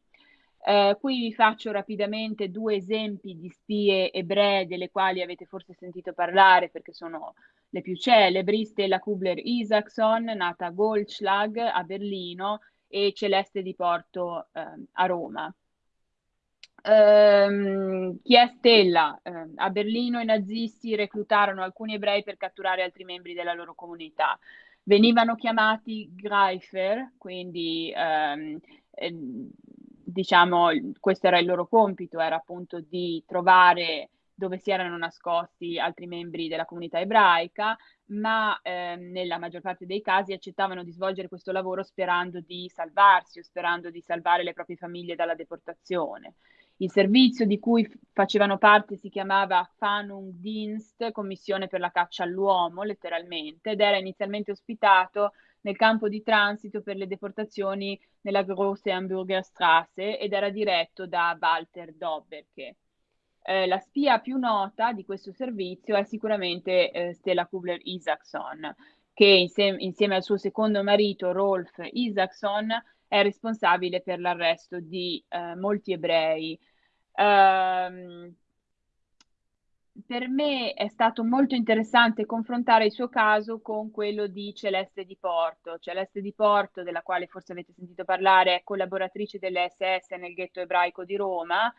Speaker 2: Eh, qui vi faccio rapidamente due esempi di spie ebree delle quali avete forse sentito parlare perché sono le più celebri, Stella Kubler-Isaacson, nata a Goldschlag a Berlino e Celeste di Porto eh, a Roma. Um, chi è Stella? Uh, a Berlino i nazisti reclutarono alcuni ebrei per catturare altri membri della loro comunità. Venivano chiamati Greifer, quindi um, eh, diciamo questo era il loro compito, era appunto di trovare dove si erano nascosti altri membri della comunità ebraica, ma eh, nella maggior parte dei casi accettavano di svolgere questo lavoro sperando di salvarsi o sperando di salvare le proprie famiglie dalla deportazione. Il servizio di cui facevano parte si chiamava Fanungdienst, Commissione per la caccia all'uomo, letteralmente, ed era inizialmente ospitato nel campo di transito per le deportazioni nella Grosse Hamburger Straße ed era diretto da Walter Dobberke. Eh, la spia più nota di questo servizio è sicuramente eh, Stella Kubler-Isaacson, che insieme, insieme al suo secondo marito Rolf Isaacson è responsabile per l'arresto di eh, molti ebrei. Um, per me è stato molto interessante confrontare il suo caso con quello di Celeste di Porto. Celeste di Porto, della quale forse avete sentito parlare, è collaboratrice delle SS nel ghetto ebraico di Roma.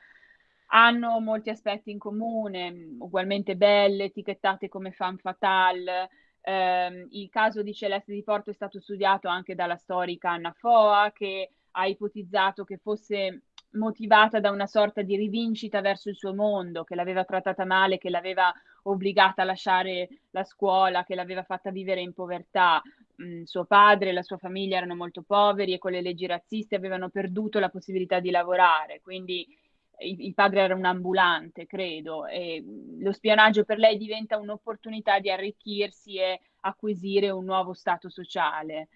Speaker 2: Hanno molti aspetti in comune, ugualmente belle, etichettate come femme fatale, eh, il caso di Celeste di Porto è stato studiato anche dalla storica Anna Foa, che ha ipotizzato che fosse motivata da una sorta di rivincita verso il suo mondo, che l'aveva trattata male, che l'aveva obbligata a lasciare la scuola, che l'aveva fatta vivere in povertà. Mm, suo padre e la sua famiglia erano molto poveri e con le leggi razziste avevano perduto la possibilità di lavorare, quindi il, padre era un ambulante, credo, e lo spionaggio per lei diventa un'opportunità di arricchirsi e acquisire un nuovo stato sociale.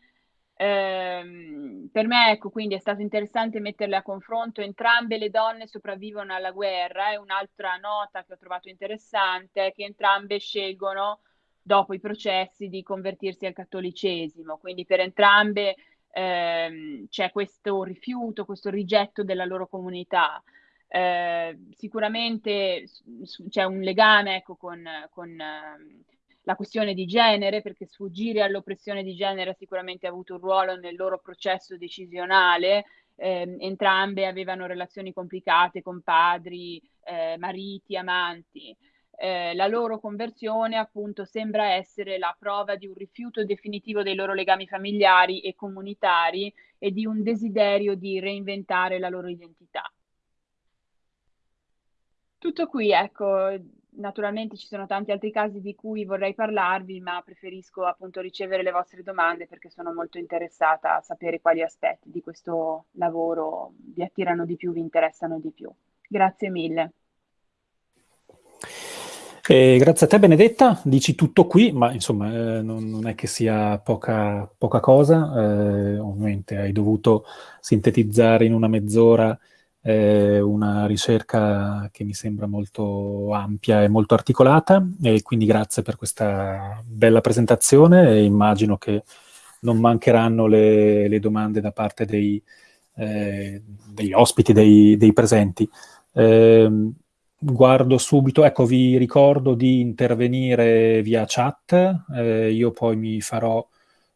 Speaker 2: Ehm, per me, ecco, quindi è stato interessante metterle a confronto. Entrambe le donne sopravvivono alla guerra e un'altra nota che ho trovato interessante è che entrambe scelgono, dopo i processi, di convertirsi al cattolicesimo. Quindi per entrambe ehm, c'è questo rifiuto, questo rigetto della loro comunità. Eh, sicuramente c'è un legame ecco, con, con uh, la questione di genere, perché sfuggire all'oppressione di genere ha sicuramente avuto un ruolo nel loro processo decisionale. Eh, entrambe avevano relazioni complicate con padri, eh, mariti, amanti. Eh, la loro conversione appunto sembra essere la prova di un rifiuto definitivo dei loro legami familiari e comunitari e di un desiderio di reinventare la loro identità. Tutto qui, ecco, naturalmente ci sono tanti altri casi di cui vorrei parlarvi, ma preferisco appunto ricevere le vostre domande perché sono molto interessata a sapere quali aspetti di questo lavoro vi attirano di più, vi interessano di più. Grazie mille.
Speaker 1: Eh, grazie a te Benedetta, dici tutto qui, ma insomma eh, non, non, è che sia poca, poca cosa, eh, ovviamente hai dovuto sintetizzare in una mezz'ora è una ricerca che mi sembra molto ampia e molto articolata e quindi grazie per questa bella presentazione e immagino che non mancheranno le, le domande da parte dei, eh, degli ospiti, dei, dei presenti. Eh, guardo subito, ecco vi ricordo di intervenire via chat, eh, io poi mi farò,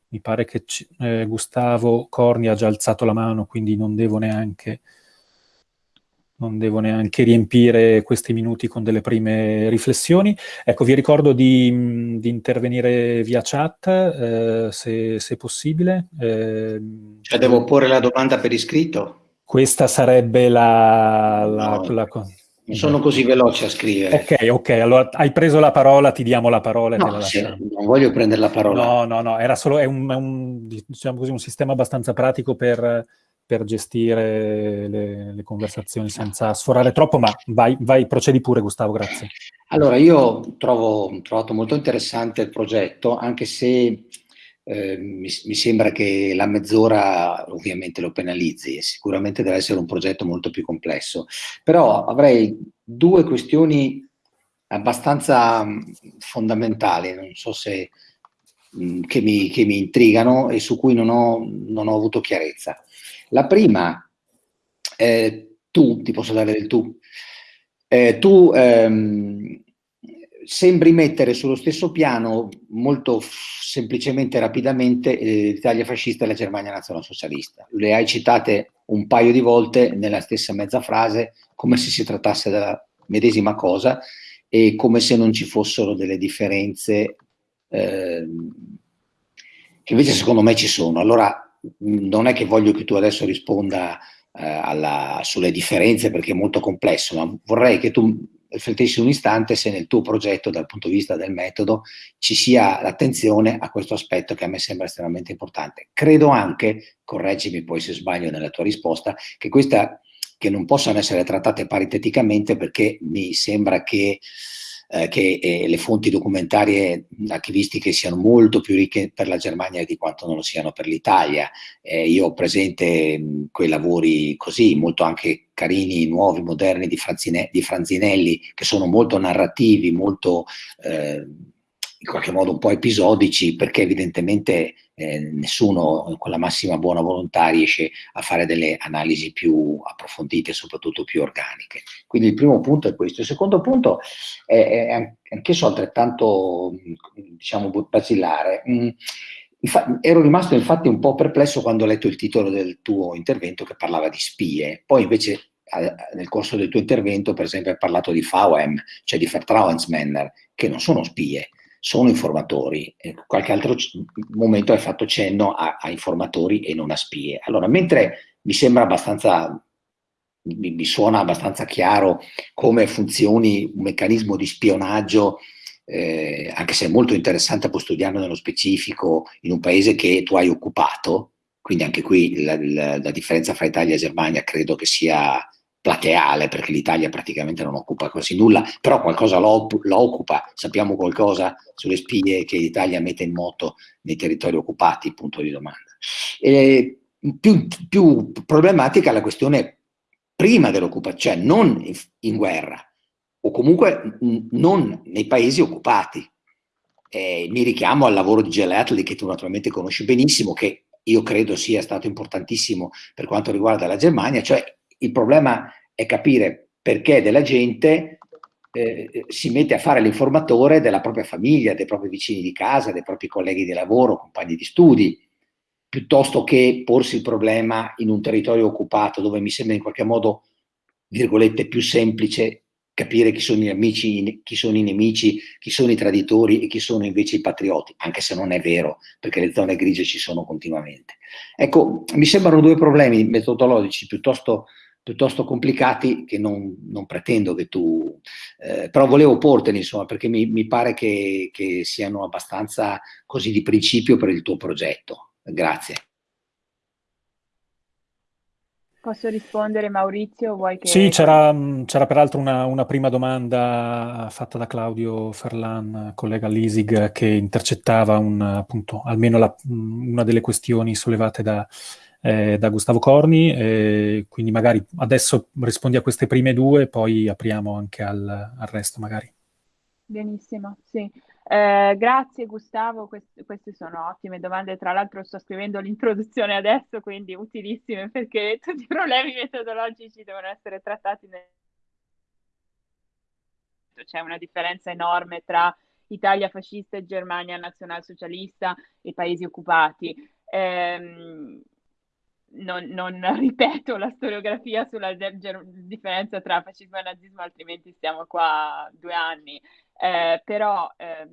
Speaker 1: mi pare che eh, Gustavo Corni ha già alzato la mano, quindi non devo neanche non devo neanche riempire questi minuti con delle prime riflessioni. Ecco, vi ricordo di, di intervenire via chat, eh, se, se, possibile.
Speaker 3: Eh, cioè, devo porre la domanda per iscritto?
Speaker 1: Questa sarebbe la... la,
Speaker 3: no, la non sono così veloce a scrivere.
Speaker 1: Ok, ok, allora hai preso la parola, ti diamo la parola.
Speaker 3: No, sì, non voglio prendere la parola.
Speaker 1: No, no, no, era solo, è un, è un, diciamo così, un sistema abbastanza pratico per per gestire le, le, conversazioni senza sforare troppo, ma vai, vai, procedi pure Gustavo, grazie.
Speaker 3: Allora, io trovo, trovato molto interessante il progetto, anche se eh, mi, mi, sembra che la mezz'ora ovviamente lo penalizzi sicuramente deve essere un progetto molto più complesso. Però avrei due questioni abbastanza fondamentali, non so se che mi, che mi, intrigano e su cui non ho, non ho avuto chiarezza. La prima, eh, tu, ti posso dare del tu, eh, tu ehm, sembri mettere sullo stesso piano molto semplicemente e rapidamente eh, l'Italia fascista e la Germania nazionalsocialista. Le hai citate un paio di volte nella stessa mezza frase come se si trattasse della medesima cosa e come se non ci fossero delle differenze eh, che invece secondo me ci sono. Allora non è che voglio che tu adesso risponda eh, alla, sulle differenze perché è molto complesso, ma vorrei che tu riflettessi un istante se nel tuo progetto dal punto di vista del metodo ci sia l'attenzione a questo aspetto che a me sembra estremamente importante. Credo anche, correggimi poi se sbaglio nella tua risposta, che questa che non possano essere trattate pariteticamente perché mi sembra che eh, che eh, le fonti documentarie archivistiche siano molto più ricche per la Germania di quanto non lo siano per l'Italia. Eh, io ho presente mh, quei lavori così, molto anche carini, nuovi, moderni di, Franzine di Franzinelli, che sono molto narrativi, molto eh, in qualche modo un po' episodici, perché evidentemente eh, nessuno con la massima buona volontà riesce a fare delle analisi più approfondite soprattutto più organiche. Quindi il primo punto è questo. Il secondo punto è, è anch'esso altrettanto, diciamo, basilare. Infa ero rimasto infatti un po' perplesso quando ho letto il titolo del tuo intervento che parlava di spie, poi invece nel corso del tuo intervento per esempio hai parlato di VM, cioè di Vertrauensmänner, che non sono spie, sono informatori. In qualche altro momento hai fatto cenno a, a, informatori e non a spie. Allora, mentre mi sembra abbastanza, mi, mi suona abbastanza chiaro come funzioni un meccanismo di spionaggio eh, anche se è molto interessante poi studiarlo nello specifico in un paese che tu hai occupato, quindi anche qui la, la, la differenza fra Italia e Germania credo che sia plateale, perché l'Italia praticamente non occupa quasi nulla, però qualcosa lo, lo, occupa, sappiamo qualcosa sulle spie che l'Italia mette in moto nei territori occupati, punto di domanda. E più, più problematica la questione prima dell'occupazione, cioè non in, in, guerra, o comunque non nei paesi occupati. Eh, mi richiamo al lavoro di Gelatli, che tu naturalmente conosci benissimo, che io credo sia stato importantissimo per quanto riguarda la Germania, cioè il problema è capire perché della gente eh, si mette a fare l'informatore della propria famiglia, dei propri vicini di casa, dei propri colleghi di lavoro, compagni di studi, piuttosto che porsi il problema in un territorio occupato dove mi sembra in qualche modo, virgolette, più semplice capire chi sono gli amici, chi sono i nemici, chi sono i traditori e chi sono invece i patrioti, anche se non è vero, perché le zone grigie ci sono continuamente. Ecco, mi sembrano due problemi metodologici piuttosto piuttosto complicati che non, non pretendo che tu, eh, però volevo porteli insomma perché mi, mi pare che, che, siano abbastanza così di principio per il tuo progetto. Grazie.
Speaker 2: Posso rispondere Maurizio? Vuoi che...
Speaker 1: Sì, c'era, peraltro una, una, prima domanda fatta da Claudio Ferlan, collega Lisig, che intercettava un, appunto, almeno la, una delle questioni sollevate da, eh, da Gustavo Corni, eh, quindi magari adesso rispondi a queste prime due, poi apriamo anche al, al resto magari.
Speaker 2: Benissimo, sì. Eh, grazie Gustavo, Quest queste sono ottime domande, tra l'altro sto scrivendo l'introduzione adesso, quindi utilissime perché tutti i problemi metodologici devono essere trattati nel... C'è una differenza enorme tra Italia fascista e Germania nazionalsocialista e paesi occupati. Eh, non, non, ripeto la storiografia sulla differenza tra fascismo e nazismo, altrimenti stiamo qua due anni. Eh, però eh,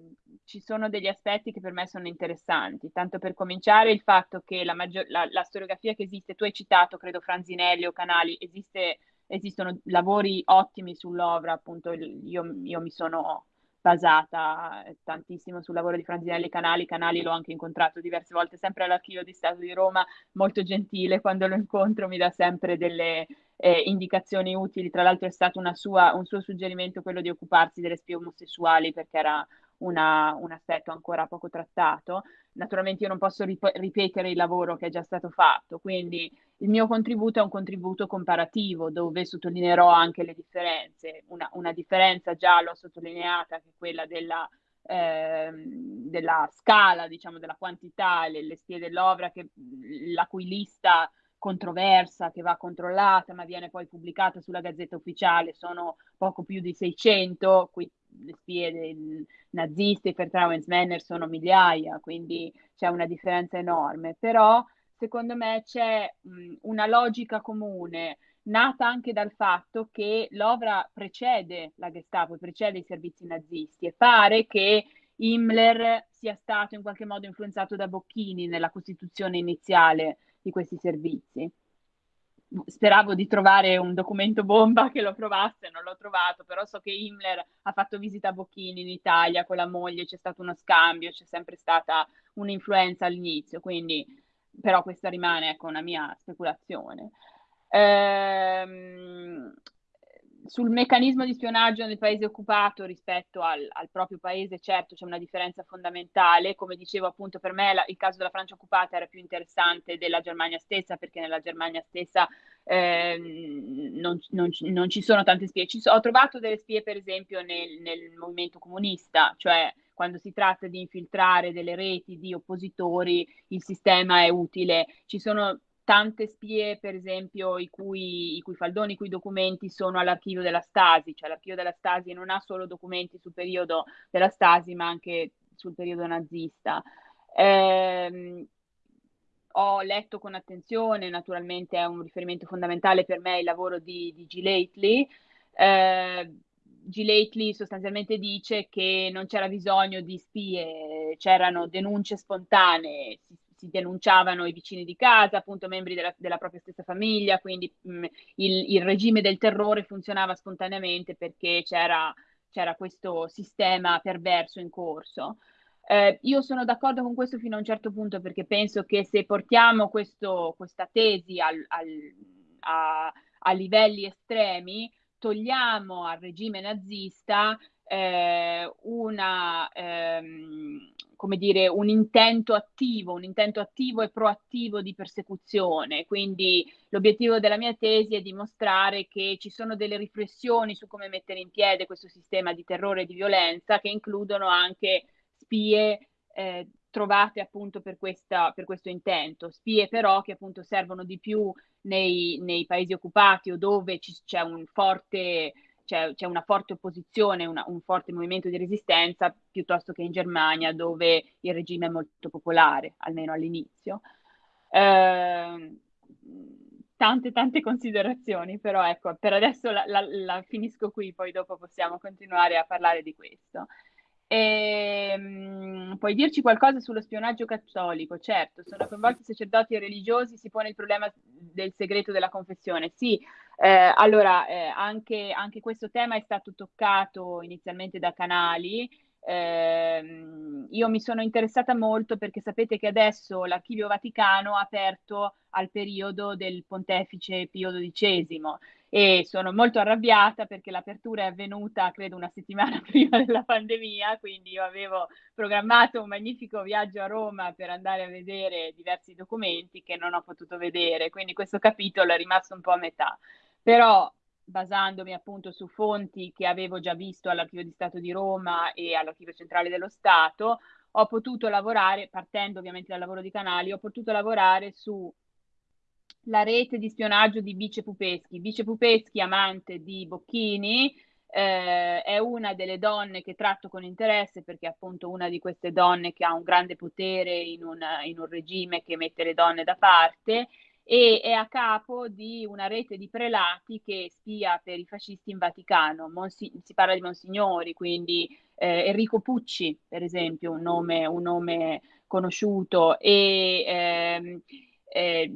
Speaker 2: ci sono degli aspetti che per me sono interessanti. Tanto per cominciare, il fatto che la, maggior, la, la storiografia che esiste, tu hai citato, credo, Franzinelli o Canali, esiste, esistono lavori ottimi sull'ovra, appunto, io, io mi sono basata tantissimo sul lavoro di Franzinelli Canali, Canali l'ho anche incontrato diverse volte, sempre all'Archivio di Stato di Roma, molto gentile, quando lo incontro mi dà sempre delle eh, indicazioni utili, tra l'altro è stato sua, un suo suggerimento quello di occuparsi delle spie omosessuali perché era una, un aspetto ancora poco trattato. Naturalmente io non posso rip- ripetere il lavoro che è già stato fatto, quindi il mio contributo è un contributo comparativo dove sottolineerò anche le differenze. Una, una differenza già l'ho sottolineata, che è quella della, eh, della scala, diciamo, della quantità, le, le spie dell'opera, che, la cui lista controversa che va controllata ma viene poi pubblicata sulla Gazzetta Ufficiale sono poco più di 600, qui le spie naziste, i Vertrauensmänner sono migliaia, quindi c'è una differenza enorme, però secondo me c'è mh, una logica comune nata anche dal fatto che l'OVRA precede la Gestapo, precede i servizi nazisti e pare che Himmler sia stato in qualche modo influenzato da Bocchini nella costituzione iniziale di questi servizi. Speravo di trovare un documento bomba che lo provasse, non l'ho trovato, però so che Himmler ha fatto visita a Bocchini in Italia con la moglie, c'è stato uno scambio, c'è sempre stata un'influenza all'inizio, quindi però questa rimane ecco, una mia speculazione. Ehm, sul meccanismo di spionaggio nel paese occupato rispetto al, al, proprio paese, certo c'è una differenza fondamentale. Come dicevo, appunto, per me la, il caso della Francia occupata era più interessante della Germania stessa, perché nella Germania stessa eh, non, non, non, ci sono tante spie. So, ho trovato delle spie, per esempio, nel, nel movimento comunista, cioè quando si tratta di infiltrare delle reti di oppositori, il sistema è utile. Ci sono tante spie, per esempio, i cui, i cui faldoni, i cui documenti sono all'archivio della Stasi, cioè l'archivio della Stasi non ha solo documenti sul periodo della Stasi, ma anche sul periodo nazista. Eh, ho letto con attenzione, naturalmente è un riferimento fondamentale per me il lavoro di, di. Lately. Eh. Lately sostanzialmente dice che non c'era bisogno di spie, c'erano denunce spontanee, si si denunciavano i vicini di casa, appunto membri della, della propria stessa famiglia, quindi mh, mm, il, il, regime del terrore funzionava spontaneamente perché c'era, c'era questo sistema perverso in corso. Eh, io sono d'accordo con questo fino a un certo punto perché penso che se portiamo questo, questa tesi al, al, a, a livelli estremi, togliamo al regime nazista eh, una, ehm, come dire, un intento attivo, un intento attivo e proattivo di persecuzione. Quindi l'obiettivo della mia tesi è dimostrare che ci sono delle riflessioni su come mettere in piedi questo sistema di terrore e di violenza che includono anche spie eh, trovate appunto per, questa, per, questo intento, spie però che appunto servono di più nei, nei paesi occupati o dove ci, c'è un forte c'è, c'è una forte opposizione, una, un forte movimento di resistenza, piuttosto che in Germania, dove il regime è molto popolare, almeno all'inizio. Eh, tante, tante considerazioni, però ecco, per adesso la, la, la finisco qui, poi dopo possiamo continuare a parlare di questo. E, ehm, puoi dirci qualcosa sullo spionaggio cattolico? Certo, sono coinvolti sacerdoti e religiosi, si pone il problema del segreto della confessione. Sì, eh, allora eh, anche, anche, questo tema è stato toccato inizialmente da canali. Eh, io mi sono interessata molto perché sapete che adesso l'Archivio Vaticano ha aperto al periodo del pontefice Pio XII e sono molto arrabbiata perché l'apertura è avvenuta credo una settimana prima della pandemia, quindi io avevo programmato un magnifico viaggio a Roma per andare a vedere diversi documenti che non ho potuto vedere, quindi questo capitolo è rimasto un po' a metà. Però basandomi appunto su fonti che avevo già visto all'Archivio di Stato di Roma e all'Archivio Centrale dello Stato, ho potuto lavorare, partendo ovviamente dal lavoro di canali, ho potuto lavorare su la rete di spionaggio di Bice Pupeschi. Bice Pupeschi, amante di Bocchini, eh, è una delle donne che tratto con interesse perché è appunto una di queste donne che ha un grande potere in un, in un regime che mette le donne da parte e è a capo di una rete di prelati che spia per i fascisti in Vaticano. Monsi- si parla di Monsignori, quindi eh, Enrico Pucci, per esempio, un nome, un nome conosciuto. E, ehm, eh,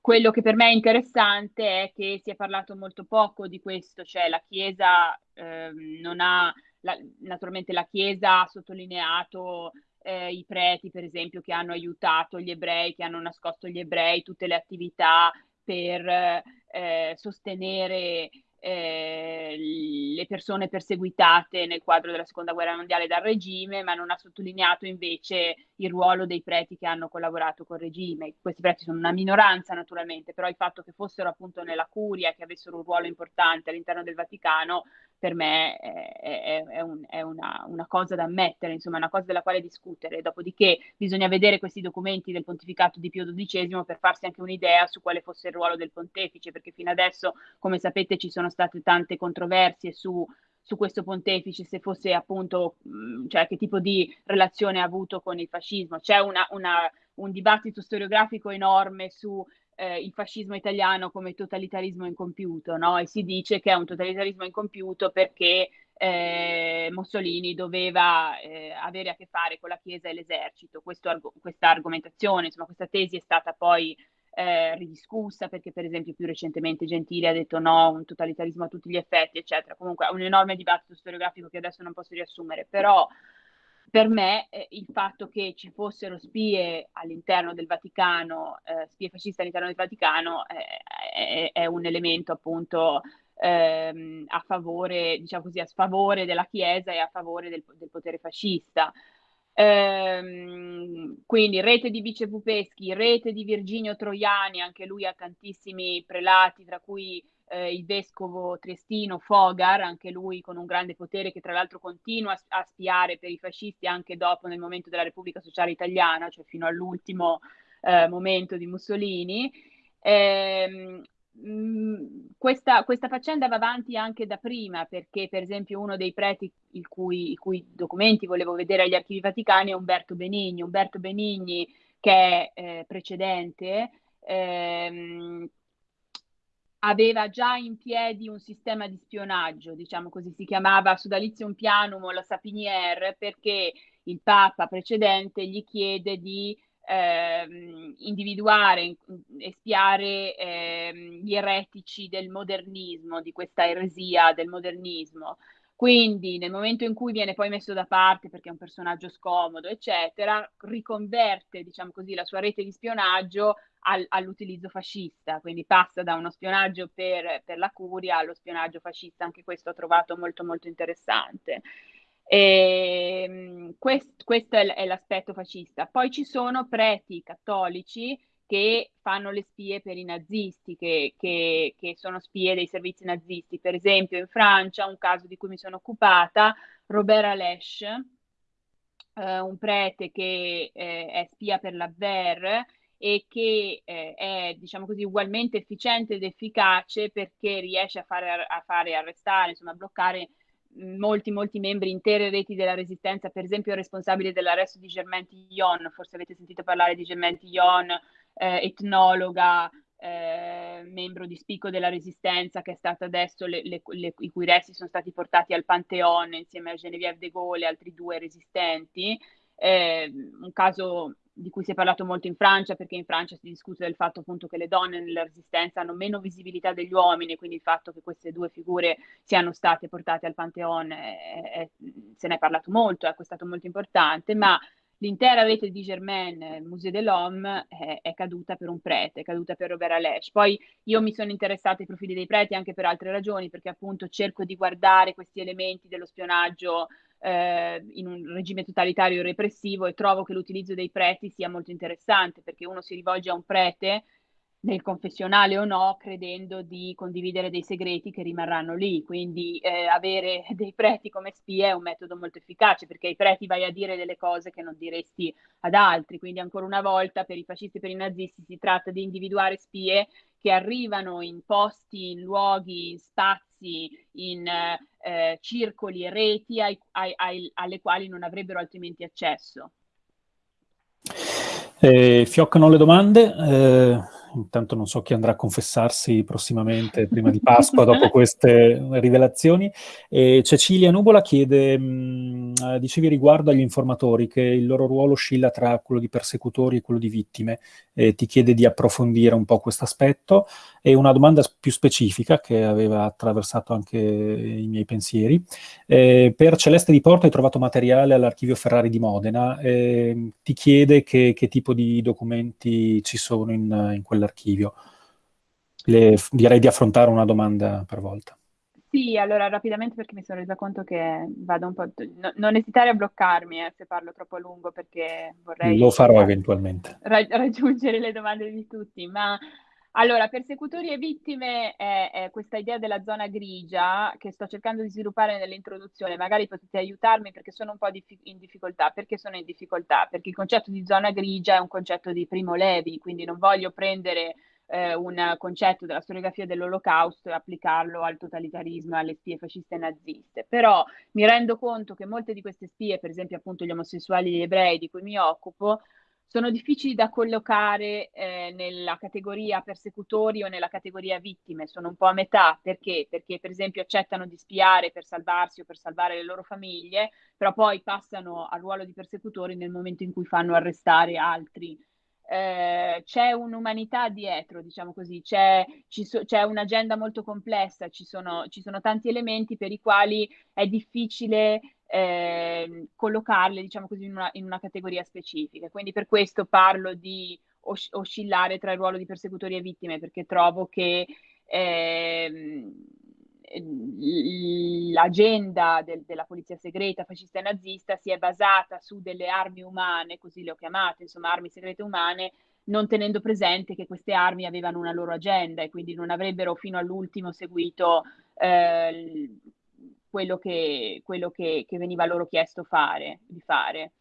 Speaker 2: quello che per me è interessante è che si è parlato molto poco di questo, cioè la Chiesa eh, non ha, la, naturalmente la Chiesa ha sottolineato eh, i preti, per esempio, che hanno aiutato gli ebrei, che hanno nascosto gli ebrei, tutte le attività per eh, sostenere eh, le persone perseguitate nel quadro della seconda guerra mondiale dal regime, ma non ha sottolineato invece il ruolo dei preti che hanno collaborato col regime. Questi preti sono una minoranza naturalmente, però il fatto che fossero appunto nella curia, che avessero un ruolo importante all'interno del Vaticano, per me è, è, è, un, è una, una, cosa da ammettere, insomma, una cosa della quale discutere. Dopodiché bisogna vedere questi documenti del pontificato di Pio XII per farsi anche un'idea su quale fosse il ruolo del pontefice, perché fino adesso, come sapete, ci sono state tante controversie su su questo pontefice, se fosse appunto, mh, cioè che tipo di relazione ha avuto con il fascismo. C'è una, una, un dibattito storiografico enorme su eh, il fascismo italiano come totalitarismo incompiuto, no? E si dice che è un totalitarismo incompiuto perché eh, Mussolini doveva eh, avere a che fare con la Chiesa e l'esercito. Questo, questa argomentazione, insomma, questa tesi è stata poi eh, ridiscussa perché per esempio più recentemente Gentili ha detto no, un totalitarismo a tutti gli effetti, eccetera. Comunque è un enorme dibattito storiografico che adesso non posso riassumere, però per me eh, il fatto che ci fossero spie all'interno del Vaticano, eh, spie fasciste all'interno del Vaticano, è, è un elemento appunto ehm, a favore, diciamo così, a sfavore della Chiesa e a favore del, del potere fascista. Ehm, quindi rete di vicepupeschi, rete di Virginio Troiani, anche lui ha tantissimi prelati, tra cui eh, il vescovo triestino Fogar, anche lui con un grande potere che tra l'altro continua a, spiare per i fascisti anche dopo nel momento della Repubblica Sociale Italiana, cioè fino all'ultimo eh, momento di Mussolini. Eh, questa, questa, faccenda va avanti anche da prima, perché per esempio uno dei preti cui, i cui documenti volevo vedere agli archivi vaticani è Umberto Benigni. Umberto Benigni, che è eh, precedente, ehm, aveva già in piedi un sistema di spionaggio, diciamo così, si chiamava Sodalizium Pianum la Sapiniere, perché il Papa precedente gli chiede di eh, individuare e spiare eh, gli eretici del modernismo, di questa eresia del modernismo. Quindi nel momento in cui viene poi messo da parte perché è un personaggio scomodo, eccetera, riconverte, diciamo così, la sua rete di spionaggio al, all'utilizzo fascista, quindi passa da uno spionaggio per, per, la curia allo spionaggio fascista, anche questo ho trovato molto molto interessante. E, ehm, quest, questo è, è l'aspetto fascista. Poi ci sono preti cattolici che fanno le spie per i nazisti, che, che, che, sono spie dei servizi nazisti. Per esempio in Francia, un caso di cui mi sono occupata, Robert Alesch, eh, un prete che eh, è spia per la VER e che eh, è, diciamo così, ugualmente efficiente ed efficace perché riesce a fare, a fare arrestare, insomma, a bloccare molti, molti membri, intere reti della resistenza, per esempio il responsabile dell'arresto di Germaine Tillon, forse avete sentito parlare di Germaine Tillon, eh, etnologa, eh, membro di spicco della resistenza, che è stata adesso, le, le, le, i cui resti sono stati portati al Pantheon insieme a Geneviève de Gaulle e altri due resistenti. Eh, un caso di cui si è parlato molto in Francia, perché in Francia si discute del fatto appunto che le donne nella resistenza hanno meno visibilità degli uomini, quindi il fatto che queste due figure siano state portate al Pantheon è, è, se ne è parlato molto, ecco, è stato molto importante, ma l'intera rete di Germaine, Musée de l'Homme, è, è, caduta per un prete, è caduta per Robert Alèche. Poi io mi sono interessata ai profili dei preti anche per altre ragioni, perché appunto cerco di guardare questi elementi dello spionaggio eh, in un regime totalitario repressivo e trovo che l'utilizzo dei preti sia molto interessante, perché uno si rivolge a un prete nel confessionale o no, credendo di condividere dei segreti che rimarranno lì. Quindi eh, avere dei preti come spie è un metodo molto efficace, perché ai preti vai a dire delle cose che non diresti ad altri. Quindi ancora una volta per i fascisti e per i nazisti si tratta di individuare spie che arrivano in posti, in luoghi, in spazi, in eh, circoli e reti ai, ai, ai, alle quali non avrebbero altrimenti accesso.
Speaker 1: Eh, fioccano le domande. Intanto non so chi andrà a confessarsi prossimamente, prima di Pasqua, dopo queste rivelazioni. E Cecilia Nubola chiede, mh, dicevi riguardo agli informatori, che il loro ruolo oscilla tra quello di persecutori e quello di vittime, e ti chiede di approfondire un po' questo aspetto. E una domanda più specifica, che aveva attraversato anche i miei pensieri. Eh, per Celeste di Porto hai trovato materiale all'archivio Ferrari di Modena, eh, ti chiede che, che, tipo di documenti ci sono in, in quella dell'archivio. Le, direi di affrontare una domanda per volta.
Speaker 2: Sì, allora rapidamente perché mi sono resa conto che vado un po'... No, non esitare a bloccarmi eh, se parlo troppo a lungo perché vorrei...
Speaker 1: Lo farò eventualmente.
Speaker 2: Ra- raggiungere le domande di tutti, ma allora, persecutori e vittime è, è, questa idea della zona grigia che sto cercando di sviluppare nell'introduzione, magari potete aiutarmi perché sono un po' dif- in difficoltà. Perché sono in difficoltà? Perché il concetto di zona grigia è un concetto di Primo Levi, quindi non voglio prendere eh, un concetto della storiografia dell'olocausto e applicarlo al totalitarismo e alle spie fasciste e naziste. Però mi rendo conto che molte di queste spie, per esempio appunto gli omosessuali e gli ebrei di cui mi occupo, sono difficili da collocare eh, nella categoria persecutori o nella categoria vittime, sono un po' a metà, perché? Perché per esempio accettano di spiare per salvarsi o per salvare le loro famiglie, però poi passano al ruolo di persecutori nel momento in cui fanno arrestare altri. Eh, c'è un'umanità dietro, diciamo così, c'è, so, c'è un'agenda molto complessa, ci sono, ci sono, tanti elementi per i quali è difficile eh, collocarle, diciamo così, in una, in una, categoria specifica. Quindi per questo parlo di os- oscillare tra il ruolo di persecutori e vittime, perché trovo che eh, l'agenda del, della polizia segreta fascista e nazista si è basata su delle armi umane, così le ho chiamate, insomma armi segrete umane, non tenendo presente che queste armi avevano una loro agenda e quindi non avrebbero fino all'ultimo seguito eh, quello, che, quello che, che, veniva loro chiesto fare, di fare.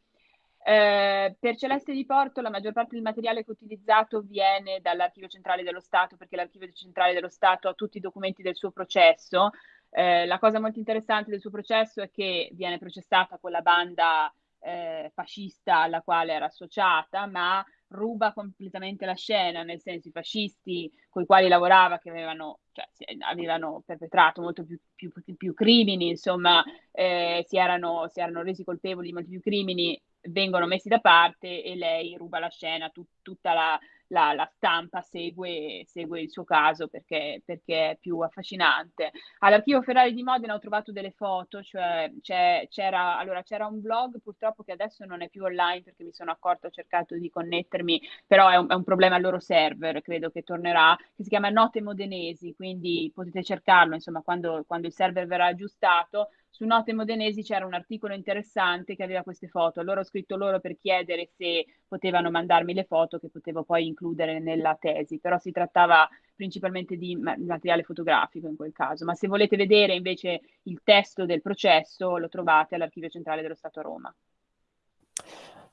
Speaker 2: Eh, per Celeste di Porto la maggior parte del materiale che ho utilizzato viene dall'Archivio Centrale dello Stato perché l'Archivio Centrale dello Stato ha tutti i documenti del suo processo. Eh, la cosa molto interessante del suo processo è che viene processata con la banda eh, fascista alla quale era associata, ma ruba completamente la scena, nel senso i fascisti con i quali lavorava, che avevano, cioè, avevano perpetrato molto più, più, più crimini, insomma, eh, si erano, si, erano, resi colpevoli di molti più crimini, vengono messi da parte e lei ruba la scena, tut, tutta la, la, la stampa segue, segue, il suo caso perché, perché, è più affascinante. All'archivio Ferrari di Modena ho trovato delle foto, cioè c'era, allora, c'era un blog purtroppo che adesso non è più online perché mi sono accorto, ho cercato di connettermi, però è un, è un problema al loro server, credo che tornerà, che si chiama Note Modenesi, quindi potete cercarlo, insomma, quando, quando il server verrà aggiustato su Note Modenesi c'era un articolo interessante che aveva queste foto. Allora ho scritto loro per chiedere se potevano mandarmi le foto che potevo poi includere nella tesi, però si trattava principalmente di materiale fotografico in quel caso. Ma se volete vedere invece il testo del processo lo trovate all'Archivio Centrale dello Stato a Roma.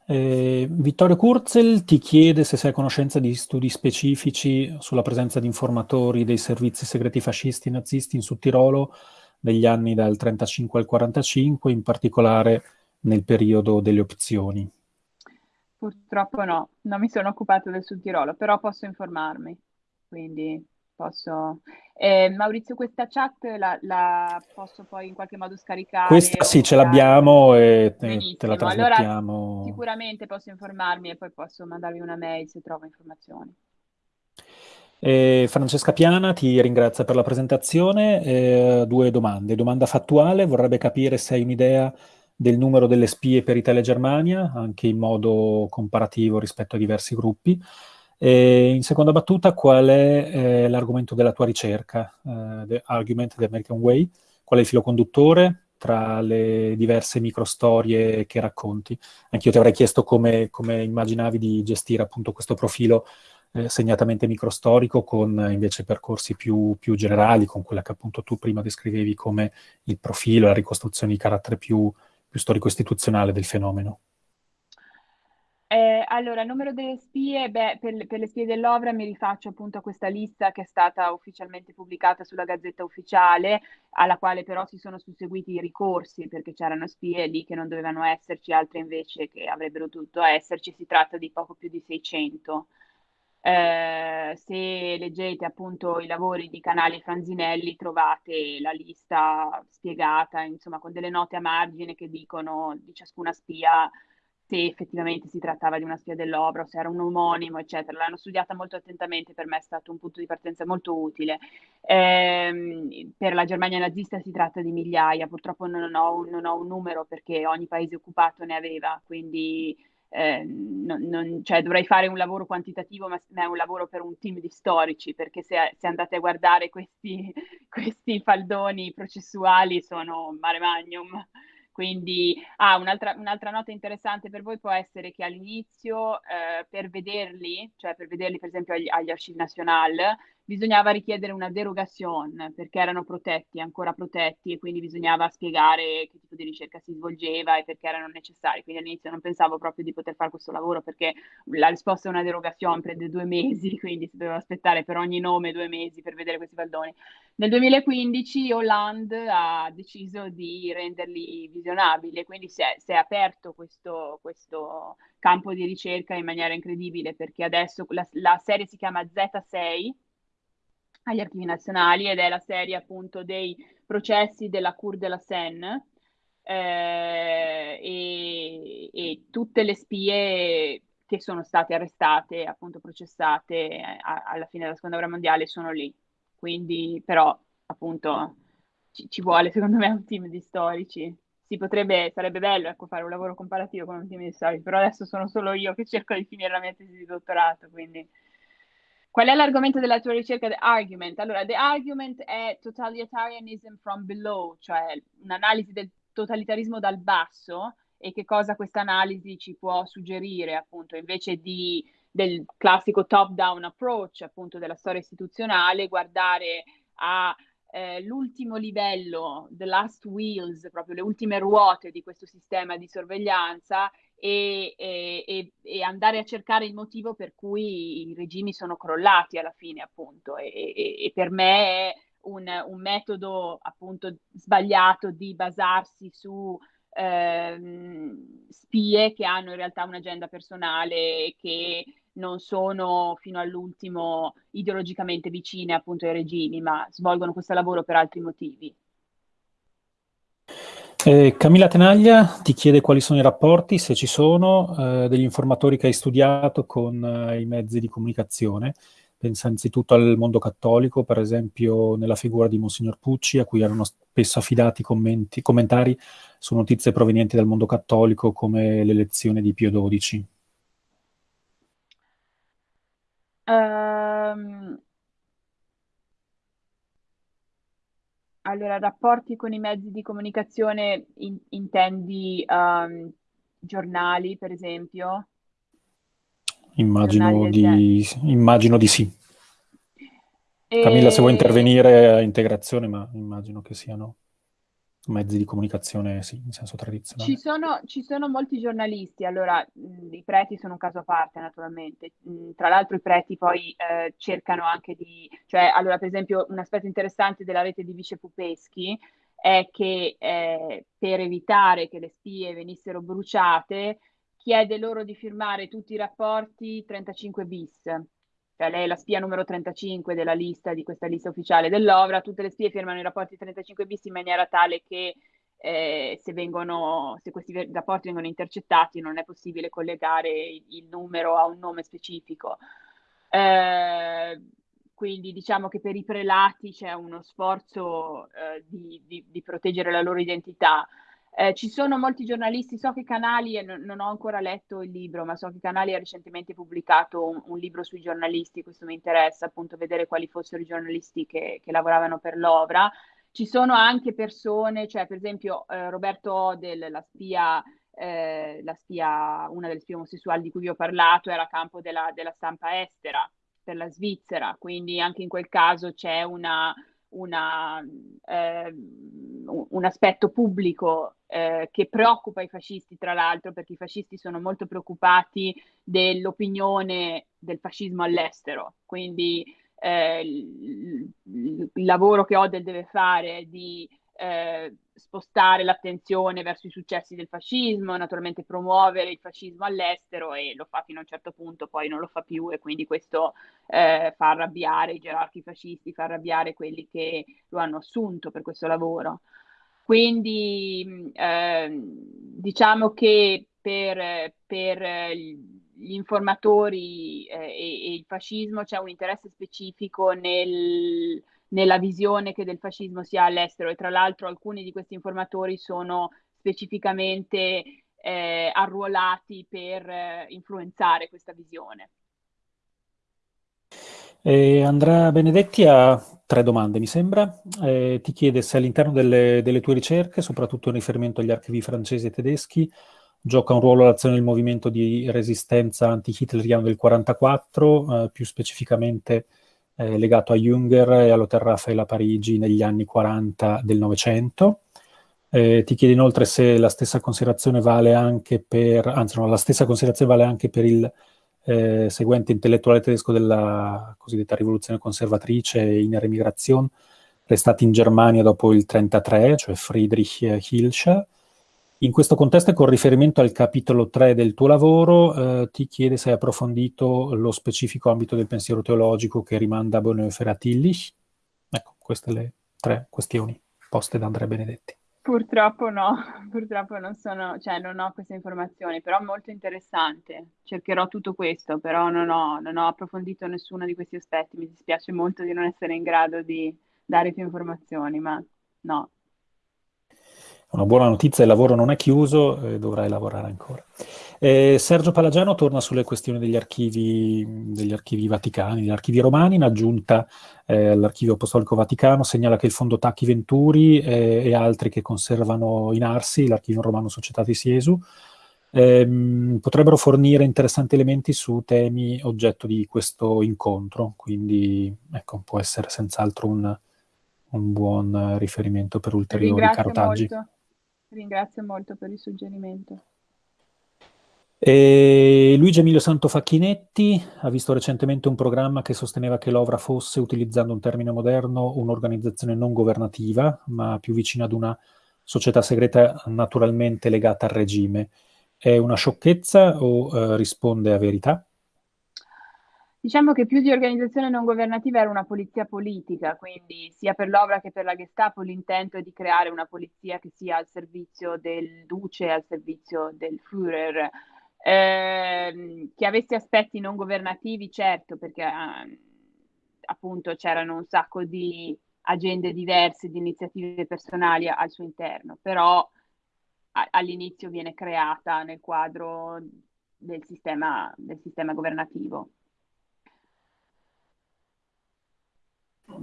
Speaker 1: Eh, Vittorio Kurzel ti chiede se sei a conoscenza di studi specifici sulla presenza di informatori dei servizi segreti fascisti e nazisti in Sud Tirolo negli anni dal 35 al 45, in particolare nel periodo delle opzioni.
Speaker 2: Purtroppo no, non mi sono occupato del Sud Tirolo, però posso informarmi, quindi posso... Eh, Maurizio, questa chat la, la, posso poi in qualche modo scaricare?
Speaker 1: Questa sì, ce l'abbiamo e te, te, la trasmettiamo.
Speaker 2: Allora, sicuramente posso informarmi e poi posso mandarvi una mail se trovo informazioni.
Speaker 1: Eh, Francesca Piana ti ringrazia per la presentazione. Eh, due domande. Domanda fattuale, vorrebbe capire se hai un'idea del numero delle spie per Italia e Germania, anche in modo comparativo rispetto a diversi gruppi. E in seconda battuta, qual è eh, l'argomento della tua ricerca, eh, the Argument the American Way? Qual è il filo conduttore tra le diverse microstorie che racconti? Anch'io ti avrei chiesto come, come immaginavi di gestire appunto questo profilo eh, segnatamente microstorico con invece percorsi più, più, generali, con quella che appunto tu prima descrivevi come il profilo, la ricostruzione di carattere più, più storico-istituzionale del fenomeno.
Speaker 2: Eh, allora, numero delle spie, beh, per, per, le spie dell'Ovra mi rifaccio appunto a questa lista che è stata ufficialmente pubblicata sulla Gazzetta Ufficiale, alla quale però si sono susseguiti i ricorsi, perché c'erano spie lì che non dovevano esserci, altre invece che avrebbero dovuto esserci, si tratta di poco più di 600. Eh, se leggete appunto i lavori di Canali Franzinelli trovate la lista spiegata, insomma, con delle note a margine che dicono di ciascuna spia se effettivamente si trattava di una spia dell'obra, se era un omonimo, eccetera. L'hanno studiata molto attentamente, per me è stato un punto di partenza molto utile. Eh, per la Germania nazista si tratta di migliaia, purtroppo non ho, non ho un numero perché ogni paese occupato ne aveva, quindi eh, non, non, cioè dovrei fare un lavoro quantitativo, ma è un lavoro per un team di storici, perché se, se andate a guardare questi, questi, faldoni processuali sono mare magnum. Quindi, ah, un'altra, un'altra, nota interessante per voi può essere che all'inizio, eh, per vederli, cioè per vederli per esempio agli, agli Archives National, bisognava richiedere una derogazione perché erano protetti, ancora protetti e quindi bisognava spiegare che tipo di ricerca si svolgeva e perché erano necessari. Quindi all'inizio non pensavo proprio di poter fare questo lavoro perché la risposta è una derogazione, prende due mesi, quindi si doveva aspettare per ogni nome due mesi per vedere questi baldoni. Nel 2015 Hollande ha deciso di renderli visionabili e quindi si è, si è aperto questo, questo, campo di ricerca in maniera incredibile perché adesso la, la serie si chiama Z6 agli archivi nazionali ed è la serie appunto dei processi della Cour de la Seine eh, e, e, tutte le spie che sono state arrestate, appunto processate a, alla fine della seconda guerra mondiale sono lì. Quindi però appunto ci, ci vuole secondo me un team di storici. Si potrebbe, sarebbe bello ecco, fare un lavoro comparativo con un team di storici, però adesso sono solo io che cerco di finire la mia tesi di dottorato, quindi Qual è l'argomento della tua ricerca? The argument. Allora, the argument è totalitarianism from below, cioè un'analisi del totalitarismo dal basso e che cosa questa analisi ci può suggerire, appunto, invece di, del classico top-down approach, appunto, della storia istituzionale, guardare a eh, l'ultimo livello, the last wheels, proprio le ultime ruote di questo sistema di sorveglianza e, e, e, andare a cercare il motivo per cui i regimi sono crollati alla fine, appunto. E, e per me è un, un, metodo appunto sbagliato di basarsi su ehm, spie che hanno in realtà un'agenda personale che non sono fino all'ultimo ideologicamente vicine appunto ai regimi, ma svolgono questo lavoro per altri motivi.
Speaker 1: Eh, Camilla Tenaglia ti chiede quali sono i rapporti, se ci sono, eh, degli informatori che hai studiato con eh, i mezzi di comunicazione. Pensa anzitutto al mondo cattolico, per esempio nella figura di Monsignor Pucci, a cui erano spesso affidati commenti, commentari su notizie provenienti dal mondo cattolico come l'elezione di Pio XII.
Speaker 2: Um, Allora, rapporti con i mezzi di comunicazione in- intendi um, giornali, per esempio?
Speaker 1: Immagino di, immagino di sì. Camilla, se vuoi intervenire a integrazione, ma immagino che siano mezzi di comunicazione, sì, in senso tradizionale.
Speaker 2: Ci sono, ci sono molti giornalisti, allora mh, i preti sono un caso a parte naturalmente, mh, tra l'altro i preti poi eh, cercano anche di, cioè allora per esempio un aspetto interessante della rete di Vice Pupeschi è che eh, per evitare che le spie venissero bruciate chiede loro di firmare tutti i rapporti 35 bis, cioè lei è la spia numero 35 della lista, di questa lista ufficiale dell'OVRA, tutte le spie firmano i rapporti 35 bis in maniera tale che eh, se, vengono, se questi rapporti vengono intercettati non è possibile collegare il, numero a un nome specifico. Eh, quindi diciamo che per i prelati c'è uno sforzo eh, di, di, di, proteggere la loro identità. Eh, ci sono molti giornalisti, so che Canali, non, non, ho ancora letto il libro, ma so che Canali ha recentemente pubblicato un, un, libro sui giornalisti, questo mi interessa appunto vedere quali fossero i giornalisti che, che lavoravano per l'Ovra. Ci sono anche persone, cioè per esempio eh, Roberto Odel, la spia, eh, la spia, una delle spie omosessuali di cui vi ho parlato, era a campo della, della stampa estera per la Svizzera, quindi anche in quel caso c'è una, una, eh, un aspetto pubblico eh, che preoccupa i fascisti, tra l'altro, perché i fascisti sono molto preoccupati dell'opinione del fascismo all'estero. Quindi eh, il, il, lavoro che Odell deve fare di eh, spostare l'attenzione verso i successi del fascismo, naturalmente promuovere il fascismo all'estero e lo fa fino a un certo punto, poi non lo fa più e quindi questo eh, fa arrabbiare i gerarchi fascisti, fa arrabbiare quelli che lo hanno assunto per questo lavoro. Quindi eh, diciamo che per, per gli informatori eh, e, e, il fascismo c'è un interesse specifico nel nella visione che del fascismo si ha all'estero e tra l'altro alcuni di questi informatori sono specificamente eh, arruolati per eh, influenzare questa visione.
Speaker 1: Eh, Andrea Benedetti ha tre domande, mi sembra. Eh, ti chiede se all'interno delle, delle, tue ricerche, soprattutto in riferimento agli archivi francesi e tedeschi, gioca un ruolo l'azione del movimento di resistenza anti-hitleriano del 1944, eh, più specificamente eh, legato a Jünger e all'Hotel Raphael a Parigi negli anni 40 del Novecento. Eh, ti chiede inoltre se la stessa considerazione vale anche per, anzi no, la stessa considerazione vale anche per il eh, seguente intellettuale tedesco della cosiddetta rivoluzione conservatrice in Remigration, restati in Germania dopo il 1933, cioè Friedrich Hilscher. In questo contesto e con riferimento al capitolo 3 del tuo lavoro, eh, ti chiede se hai approfondito lo specifico ambito del pensiero teologico che rimanda a Bonhoeffer a Tillich. Ecco, queste le tre questioni poste da Andrea Benedetti.
Speaker 2: Purtroppo no, purtroppo non sono, cioè non ho queste informazioni, però molto interessante. Cercherò tutto questo, però non ho, non ho approfondito nessuno di questi aspetti. Mi dispiace molto di non essere in grado di dare più informazioni, ma no.
Speaker 1: Una buona notizia, il lavoro non è chiuso, eh, dovrai lavorare ancora. Eh, Sergio Palagiano torna sulle questioni degli archivi, degli archivi vaticani, degli archivi romani, in aggiunta eh, all'archivio apostolico vaticano, segnala che il fondo Tacchi Venturi eh, e altri che conservano in Arsi, l'archivio romano Societatis Siesu, ehm, potrebbero fornire interessanti elementi su temi oggetto di questo incontro, quindi ecco, può essere senz'altro un, un buon riferimento per ulteriori carotaggi.
Speaker 2: Molto. Ringrazio molto per il suggerimento.
Speaker 1: E Luigi Emilio Santofacchinetti ha visto recentemente un programma che sosteneva che l'OVRA fosse, utilizzando un termine moderno, un'organizzazione non governativa, ma più vicina ad una società segreta naturalmente legata al regime. È una sciocchezza o eh, risponde a verità?
Speaker 2: Diciamo che più di organizzazione non governativa era una polizia politica, quindi sia per l'Ovra che per la Gestapo l'intento è di creare una polizia che sia al servizio del Duce, al servizio del Führer, eh, che avesse aspetti non governativi, certo, perché eh, appunto c'erano un sacco di agende diverse, di iniziative personali al suo interno, però a, all'inizio viene creata nel quadro del sistema, del sistema governativo.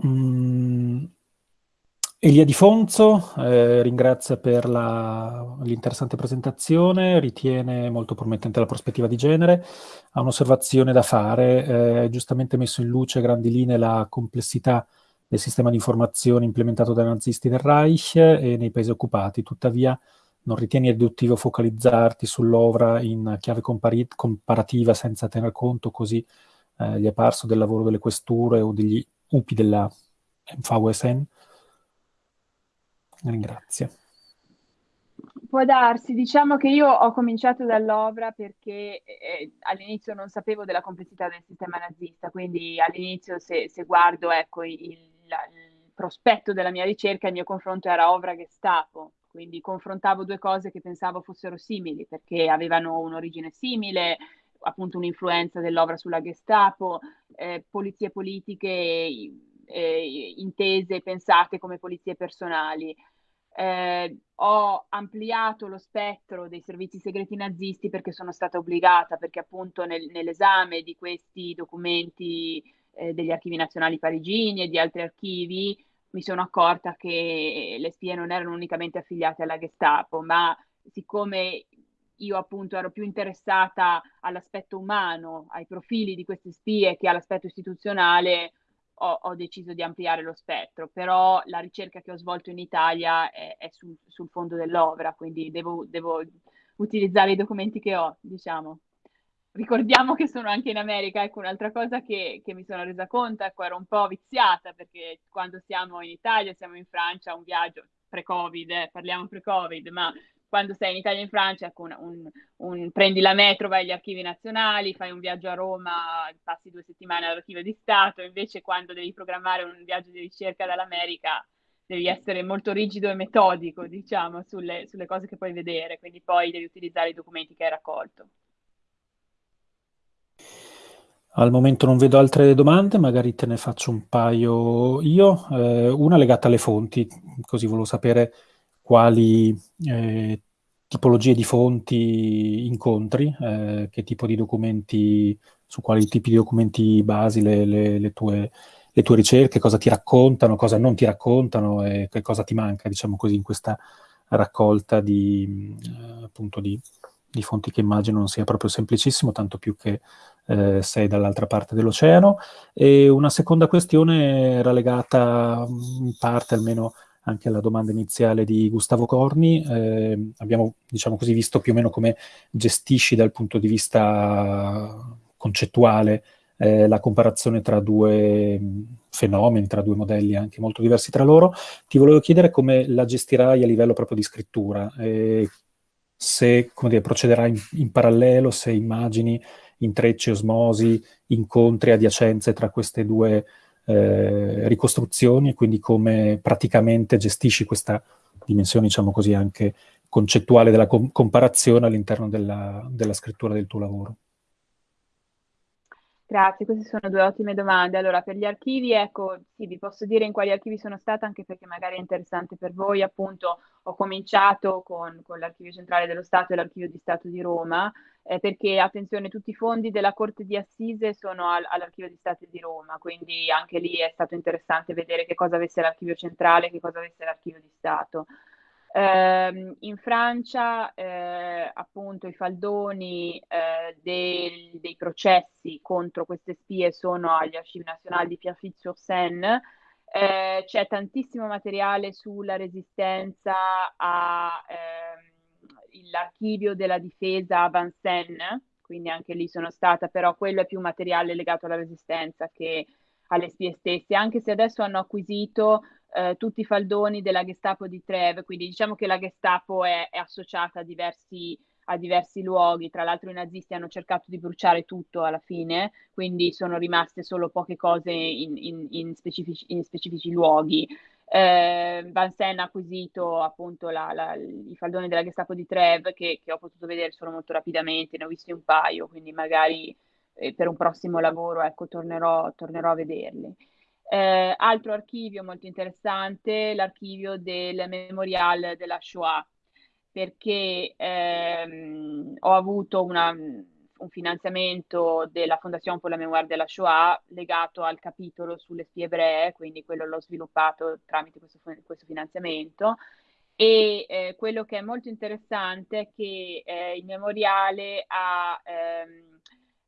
Speaker 1: Mm, Elia Di Fonzo eh, ringrazia per l'interessante presentazione, ritiene molto promettente la prospettiva di genere, ha un'osservazione da fare, eh, è giustamente messo in luce a grandi linee la complessità del sistema di informazione implementato dai nazisti del Reich e nei paesi occupati, tuttavia non ritieni riduttivo focalizzarti sull'ovra in chiave comparativa senza tener conto così eh, gli è parso del lavoro delle questure o degli UPI della MVSN. Ringrazio.
Speaker 2: Può darsi, diciamo che io ho cominciato dall'opera perché eh, all'inizio non sapevo della complessità del sistema nazista, quindi all'inizio se, se guardo ecco, il, il, prospetto della mia ricerca, il mio confronto era Ovra Gestapo, quindi confrontavo due cose che pensavo fossero simili perché avevano un'origine simile, appunto un'influenza dell'opera sulla Gestapo, eh, polizie politiche eh, intese, pensate come polizie personali. Eh, ho ampliato lo spettro dei servizi segreti nazisti perché sono stata obbligata, perché appunto nel, nell'esame di questi documenti eh, degli archivi nazionali parigini e di altri archivi mi sono accorta che le spie non erano unicamente affiliate alla Gestapo, ma siccome io appunto ero più interessata all'aspetto umano, ai profili di queste spie che all'aspetto istituzionale, ho, ho deciso di ampliare lo spettro. Però la ricerca che ho svolto in Italia è, è sul, sul, fondo dell'opera, quindi devo, devo, utilizzare i documenti che ho, diciamo. Ricordiamo che sono anche in America, ecco un'altra cosa che, che mi sono resa conto, ecco ero un po' viziata perché quando siamo in Italia, siamo in Francia, un viaggio pre-Covid, eh, parliamo pre-Covid, ma quando sei in Italia e in Francia, ecco, un, un, un, prendi la metro, vai agli archivi nazionali, fai un viaggio a Roma, passi due settimane all'archivio di Stato, invece quando devi programmare un viaggio di ricerca dall'America devi essere molto rigido e metodico, diciamo, sulle, sulle cose che puoi vedere, quindi poi devi utilizzare i documenti che hai raccolto.
Speaker 1: Al momento non vedo altre domande, magari te ne faccio un paio io. Eh, una legata alle fonti, così volevo sapere quali eh, tipologie di fonti incontri, eh, che tipo di documenti, su quali tipi di documenti basi le, le, le, tue, le, tue, ricerche, cosa ti raccontano, cosa non ti raccontano e che cosa ti manca, diciamo così, in questa raccolta di, eh, appunto di, di fonti che immagino non sia proprio semplicissimo, tanto più che eh, sei dall'altra parte dell'oceano. E una seconda questione era legata in parte almeno anche alla domanda iniziale di Gustavo Corni. Eh, abbiamo, diciamo così, visto più o meno come gestisci dal punto di vista concettuale eh, la comparazione tra due fenomeni, tra due modelli anche molto diversi tra loro. Ti volevo chiedere come la gestirai a livello proprio di scrittura, eh, se dire, procederai in, in, parallelo, se immagini intrecci, osmosi, incontri, adiacenze tra queste due eh, ricostruzioni quindi come praticamente gestisci questa dimensione, diciamo così, anche concettuale della com- comparazione all'interno della, della scrittura del tuo lavoro.
Speaker 2: Grazie, queste sono due ottime domande. Allora, per gli archivi, ecco, sì, vi posso dire in quali archivi sono stata, anche perché magari è interessante per voi. Appunto, ho cominciato con, con l'Archivio Centrale dello Stato e l'Archivio di Stato di Roma, eh, perché, attenzione, tutti i fondi della Corte di Assise sono al, all'Archivio di Stato di Roma, quindi anche lì è stato interessante vedere che cosa avesse l'Archivio Centrale e che cosa avesse l'Archivio di Stato. Eh, in Francia, eh, appunto, i faldoni eh, del, dei processi contro queste spie sono agli Archivi Nazionali di Pierrefitte-sur-Seine. Eh, c'è tantissimo materiale sulla resistenza all'archivio ehm, della difesa a Vincennes, quindi anche lì sono stata, però quello è più materiale legato alla resistenza che alle spie stesse, anche se adesso hanno acquisito eh, tutti i faldoni della Gestapo di Treve, quindi diciamo che la Gestapo è, è associata a diversi, a diversi, luoghi, tra l'altro i nazisti hanno cercato di bruciare tutto alla fine, quindi sono rimaste solo poche cose in, in, in, specifici, in specifici, luoghi. Eh, Vansen ha acquisito appunto la, la, i faldoni della Gestapo di Treve che, che, ho potuto vedere solo molto rapidamente, ne ho visti un paio, quindi magari eh, per un prossimo lavoro ecco, tornerò, tornerò a vederli. Eh, altro archivio molto interessante, l'archivio del Memorial della Shoah, perché ehm, ho avuto una, un finanziamento della Fondazione per la Memoria della Shoah legato al capitolo sulle spie ebree, quindi quello l'ho sviluppato tramite questo, questo finanziamento. E eh, quello che è molto interessante è che eh, il memoriale ha ehm,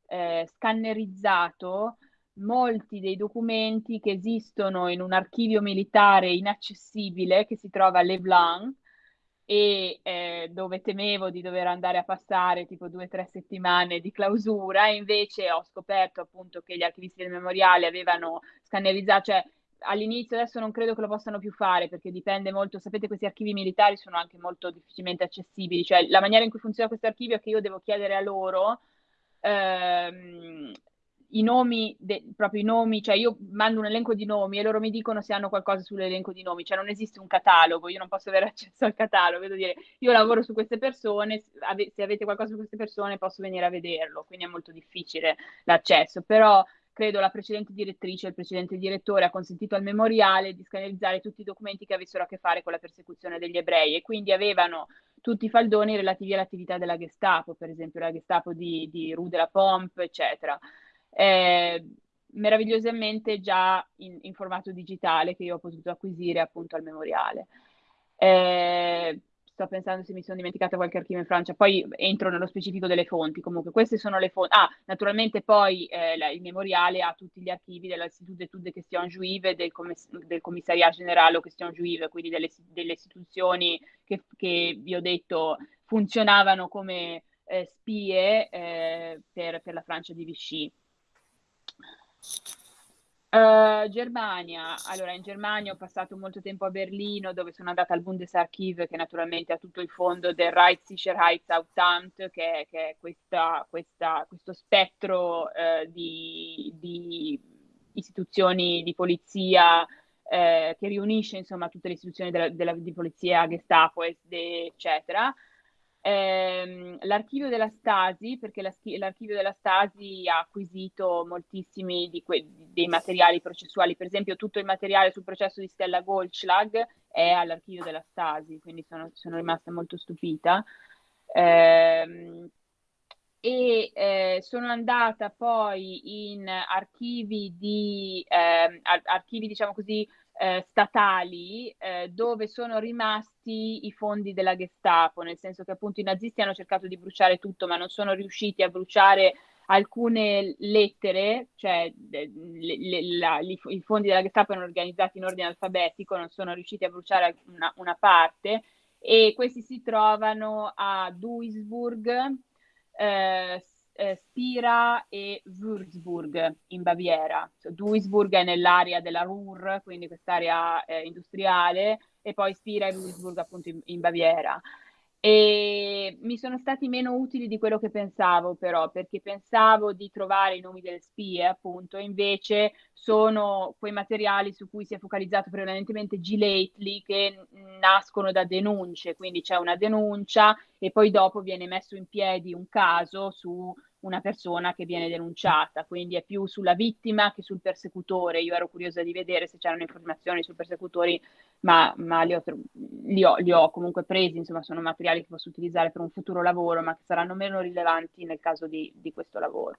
Speaker 2: eh, scannerizzato molti dei documenti che esistono in un archivio militare inaccessibile che si trova a Leblanc e eh, dove temevo di dover andare a passare tipo due o tre settimane di clausura invece ho scoperto appunto che gli archivisti del memoriale avevano scannerizzato, cioè all'inizio adesso non credo che lo possano più fare perché dipende molto, sapete questi archivi militari sono anche molto difficilmente accessibili, cioè la maniera in cui funziona questo archivio è che io devo chiedere a loro ehm, i nomi, de, proprio i nomi, cioè io mando un elenco di nomi e loro mi dicono se hanno qualcosa sull'elenco di nomi, cioè non esiste un catalogo, io non posso avere accesso al catalogo, devo dire io lavoro su queste persone, se avete qualcosa su queste persone posso venire a vederlo, quindi è molto difficile l'accesso, però credo la precedente direttrice, il precedente direttore ha consentito al memoriale di scannerizzare tutti i documenti che avessero a che fare con la persecuzione degli ebrei e quindi avevano tutti i faldoni relativi all'attività della Gestapo, per esempio la Gestapo di, di Rue de la Pompe, eccetera eh, meravigliosamente già in, in, formato digitale che io ho potuto acquisire appunto al memoriale. Eh, sto pensando se mi sono dimenticata qualche archivio in Francia, poi entro nello specifico delle fonti, comunque queste sono le fonti. Ah, naturalmente poi eh, la, il memoriale ha tutti gli archivi dell'Institut d'études de questions juive, del, commiss- del Commissariat Generale aux questions juive, quindi delle, delle istituzioni che, che, vi ho detto funzionavano come eh, spie eh, per, per la Francia di Vichy. Uh, Germania, allora in Germania ho passato molto tempo a Berlino dove sono andata al Bundesarchiv che naturalmente ha tutto il fondo del Reichssicherheitsamt che, che è questa, questa, questo spettro uh, di, di, istituzioni di polizia uh, che riunisce insomma tutte le istituzioni della, della, di polizia, Gestapo, SD eccetera ehm, l'archivio della Stasi, perché l'archivio della Stasi ha acquisito moltissimi dei materiali processuali, per esempio tutto il materiale sul processo di Stella Goldschlag è all'archivio della Stasi, quindi sono, sono rimasta molto stupita. Eh, e eh, sono andata poi in archivi di, eh, archivi diciamo così, eh, statali eh, dove sono rimasti i fondi della Gestapo, nel senso che appunto i nazisti hanno cercato di bruciare tutto, ma non sono riusciti a bruciare alcune lettere, cioè le, le, la, li, i fondi della Gestapo erano organizzati in ordine alfabetico, non sono riusciti a bruciare una, una parte e questi si trovano a Duisburg, eh, eh, Spira e Würzburg in Baviera. So, Duisburg è nell'area della Ruhr, quindi quest'area eh, industriale, e poi Spira e Würzburg appunto in, in Baviera. E mi sono stati meno utili di quello che pensavo, però, perché pensavo di trovare i nomi delle spie, appunto, invece sono quei materiali su cui si è focalizzato prevalentemente G-Lately che nascono da denunce, quindi c'è una denuncia e poi dopo viene messo in piedi un caso su una persona che viene denunciata, quindi è più sulla vittima che sul persecutore. Io ero curiosa di vedere se c'erano informazioni sui persecutori, ma, ma li, ho, li, ho, li, ho, comunque presi, insomma sono materiali che posso utilizzare per un futuro lavoro, ma che saranno meno rilevanti nel caso di, di questo lavoro.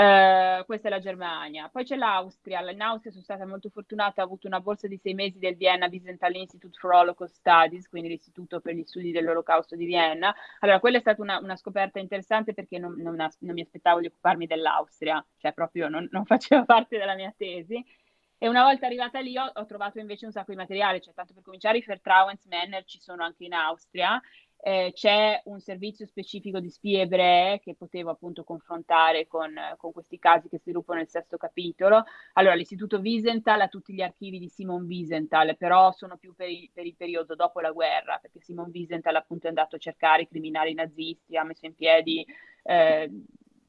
Speaker 2: Uh, questa è la Germania. Poi c'è l'Austria. In Austria sono stata molto fortunata, ho avuto una borsa di sei mesi del Vienna Byzantine Institute for Holocaust Studies, quindi l'Istituto per gli Studi dell'Olocausto di Vienna. Allora, quella è stata una, una scoperta interessante perché non, non, non, mi aspettavo di occuparmi dell'Austria, cioè proprio non, non, faceva parte della mia tesi. E una volta arrivata lì ho, ho trovato invece un sacco di materiale, cioè tanto per cominciare i Vertrauensmänner ci sono anche in Austria, eh, c'è un servizio specifico di spie ebree che potevo appunto confrontare con, con, questi casi che sviluppo nel sesto capitolo. Allora, l'Istituto Wiesenthal ha tutti gli archivi di Simon Wiesenthal, però sono più per, i, per il periodo dopo la guerra, perché Simon Wiesenthal appunto è andato a cercare i criminali nazisti, ha messo in piedi eh,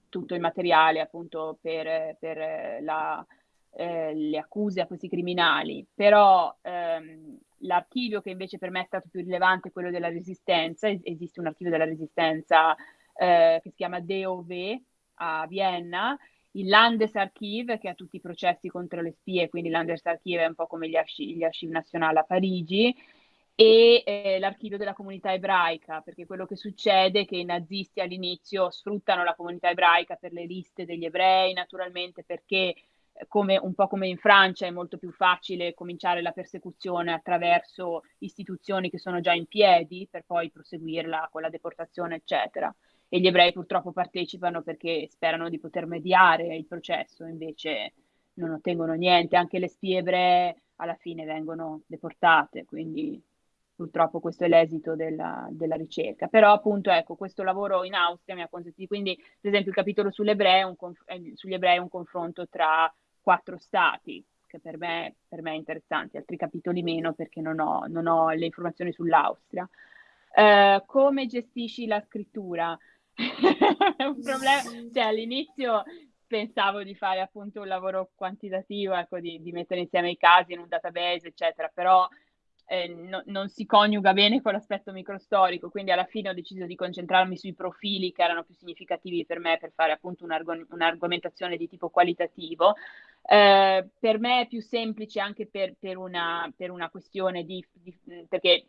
Speaker 2: tutto il materiale appunto per, per la, eh, le accuse a questi criminali, però ehm, l'archivio che invece per me è stato più rilevante è quello della resistenza, es- esiste un archivio della resistenza eh, che si chiama DOV a Vienna, il Landesarchiv che ha tutti i processi contro le spie, quindi il Landesarchiv è un po' come gli, archi- gli archivi nazionali a Parigi, e eh, l'archivio della comunità ebraica, perché quello che succede è che i nazisti all'inizio sfruttano la comunità ebraica per le liste degli ebrei, naturalmente perché come, un po' come in Francia è molto più facile cominciare la persecuzione attraverso istituzioni che sono già in piedi per poi proseguirla con la deportazione, eccetera. E gli ebrei purtroppo partecipano perché sperano di poter mediare il processo, invece non ottengono niente. Anche le spie ebree alla fine vengono deportate, quindi purtroppo questo è l'esito della, della, ricerca. Però appunto ecco, questo lavoro in Austria mi ha consentito, quindi per esempio il capitolo un, eh, sugli ebrei è un confronto tra quattro stati, che per me, per me è interessante, altri capitoli meno perché non ho, non ho le informazioni sull'Austria. Uh, come gestisci la scrittura? è un problema, cioè all'inizio pensavo di fare appunto un lavoro quantitativo, ecco, di, di mettere insieme i casi in un database, eccetera, però eh, no, non si coniuga bene con l'aspetto microstorico, quindi alla fine ho deciso di concentrarmi sui profili che erano più significativi per me per fare appunto un'arg- un'argomentazione di tipo qualitativo. Eh, per me è più semplice anche per, per, una, per una, questione di, di perché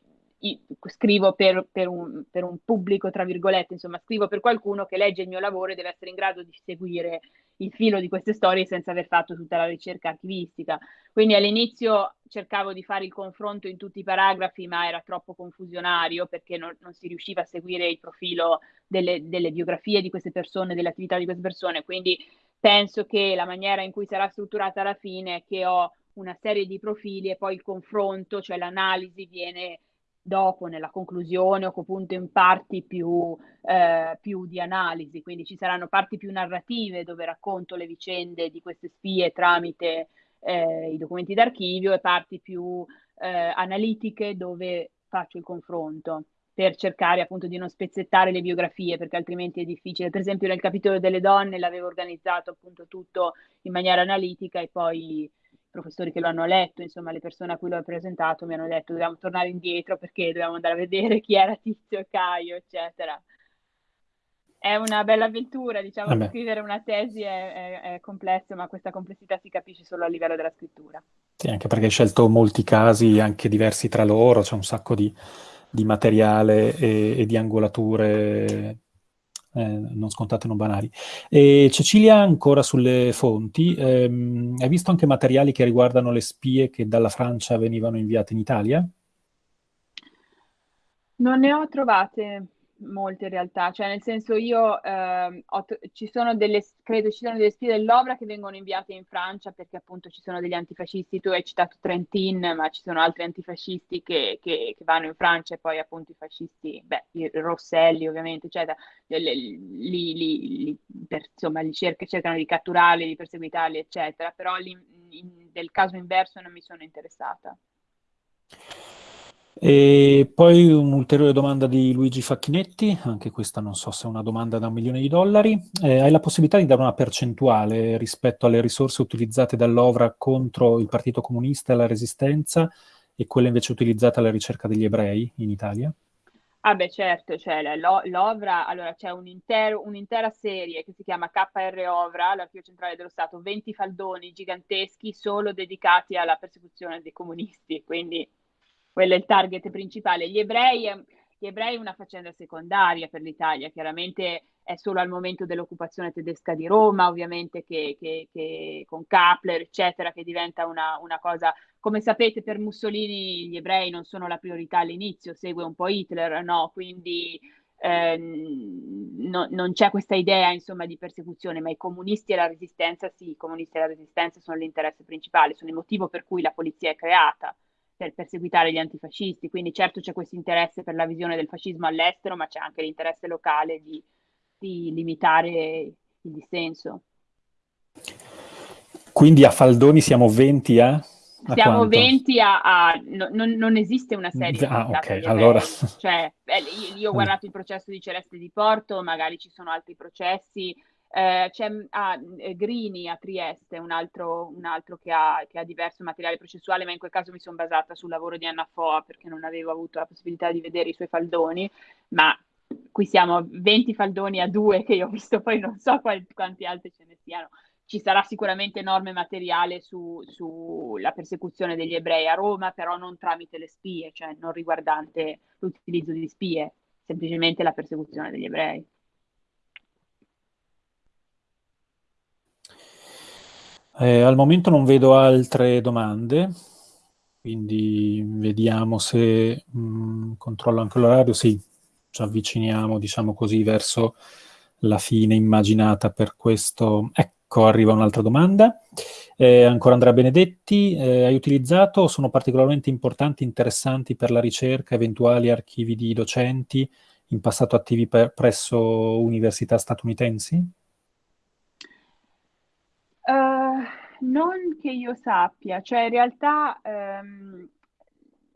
Speaker 2: scrivo per, per, un, per, un, pubblico, tra virgolette, insomma, scrivo per qualcuno che legge il mio lavoro e deve essere in grado di seguire il filo di queste storie senza aver fatto tutta la ricerca archivistica. Quindi all'inizio cercavo di fare il confronto in tutti i paragrafi, ma era troppo confusionario perché non, non si riusciva a seguire il profilo delle, delle, biografie di queste persone, delle attività di queste persone. Quindi penso che la maniera in cui sarà strutturata alla fine è che ho una serie di profili e poi il confronto, cioè l'analisi viene dopo nella conclusione o appunto in parti più, eh, più, di analisi, quindi ci saranno parti più narrative dove racconto le vicende di queste spie tramite eh, i documenti d'archivio e parti più eh, analitiche dove faccio il confronto per cercare appunto di non spezzettare le biografie perché altrimenti è difficile. Per esempio nel capitolo delle donne l'avevo organizzato appunto tutto in maniera analitica e poi professori che lo hanno letto, insomma le persone a cui l'ho presentato mi hanno detto dobbiamo tornare indietro perché dobbiamo andare a vedere chi era Tizio e Caio, eccetera. È una bella avventura, diciamo, Vabbè. scrivere una tesi è, è, è, complesso, ma questa complessità si capisce solo a livello della scrittura.
Speaker 1: Sì, anche perché hai scelto molti casi anche diversi tra loro, c'è un sacco di, di materiale e, e, di angolature eh, non scontate, non banali. E Cecilia, ancora sulle fonti, ehm, hai visto anche materiali che riguardano le spie che dalla Francia venivano inviate in Italia?
Speaker 2: Non ne ho trovate molte in realtà, cioè nel senso io eh, ho, ci sono delle, credo ci sono delle spie dell'Ovra che vengono inviate in Francia perché appunto ci sono degli antifascisti, tu hai citato Trentin, ma ci sono altri antifascisti che, che, che vanno in Francia e poi appunto i fascisti, beh, i Rosselli ovviamente, eccetera, li, li, li, per, insomma, li cerca, cercano di catturarli, di perseguitarli, eccetera, però in, del caso inverso non mi sono interessata.
Speaker 1: E poi un'ulteriore domanda di Luigi Facchinetti, anche questa non so se è una domanda da un milione di dollari. Eh, hai la possibilità di dare una percentuale rispetto alle risorse utilizzate dall'OVRA contro il Partito Comunista e la Resistenza e quelle invece utilizzate alla ricerca degli ebrei in Italia?
Speaker 2: Ah beh certo, cioè l'OVRA, allora c'è un un'intera serie che si chiama KR OVRA, l'Archivio Centrale dello Stato, 20 faldoni giganteschi solo dedicati alla persecuzione dei comunisti, quindi quello è il target principale. Gli ebrei, gli ebrei è una faccenda secondaria per l'Italia, chiaramente è solo al momento dell'occupazione tedesca di Roma, ovviamente che, che, che con Kapler, eccetera, che diventa una, una, cosa, come sapete per Mussolini gli ebrei non sono la priorità all'inizio, segue un po' Hitler, no? Quindi eh, no, non c'è questa idea insomma di persecuzione, ma i comunisti e la resistenza sì, i comunisti e la resistenza sono l'interesse principale, sono il motivo per cui la polizia è creata per perseguitare gli antifascisti. Quindi certo c'è questo interesse per la visione del fascismo all'estero, ma c'è anche l'interesse locale di, di limitare il dissenso.
Speaker 1: Quindi a Faldoni siamo 20 a...
Speaker 2: a siamo quanto? 20 a... a no, non, non, esiste una serie.
Speaker 1: Ah, ok, allora...
Speaker 2: Cioè, io, io ho guardato il processo di Celeste di Porto, magari ci sono altri processi, eh, c'è ah, eh, Grini a Trieste, un altro, un altro che, ha, che, ha, diverso materiale processuale, ma in quel caso mi sono basata sul lavoro di Anna Foa perché non avevo avuto la possibilità di vedere i suoi faldoni, ma qui siamo 20 faldoni a due che io ho visto, poi non so quali, quanti altri ce ne siano. Ci sarà sicuramente enorme materiale sulla su persecuzione degli ebrei a Roma, però non tramite le spie, cioè non riguardante l'utilizzo di spie, semplicemente la persecuzione degli ebrei.
Speaker 1: Eh, al momento non vedo altre domande, quindi vediamo se mh, mm, controllo anche l'orario. Sì, ci avviciniamo, diciamo così, verso la fine immaginata per questo. Ecco, arriva un'altra domanda. Eh, ancora Andrea Benedetti, eh, hai utilizzato o sono particolarmente importanti, interessanti per la ricerca eventuali archivi di docenti in passato attivi per, presso università statunitensi?
Speaker 2: Non che io sappia, cioè in realtà um,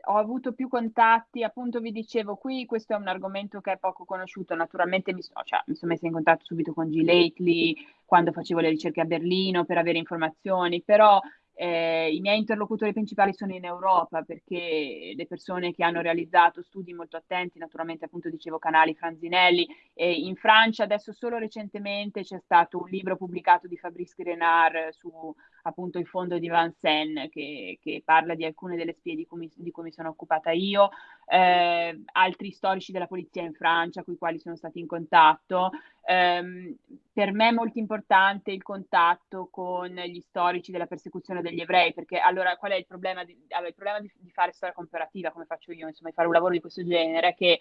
Speaker 2: ho avuto più contatti, appunto vi dicevo, qui questo è un argomento che è poco conosciuto, naturalmente mi, so, cioè, mi sono messa in contatto subito con G. Lately quando facevo le ricerche a Berlino per avere informazioni, però eh, I miei interlocutori principali sono in Europa perché le persone che hanno realizzato studi molto attenti, naturalmente appunto dicevo Canali, Franzinelli, e in Francia adesso solo recentemente c'è stato un libro pubblicato di Fabrice Grenard su appunto il fondo di Vincennes che, che parla di alcune delle spie di cui, di cui mi sono occupata io, eh, altri storici della polizia in Francia con i quali sono stati in contatto. Eh, per me è molto importante il contatto con gli storici della persecuzione degli ebrei, perché allora qual è il problema di, allora, il problema di, di fare storia comparativa, come faccio io, insomma, di fare un lavoro di questo genere, che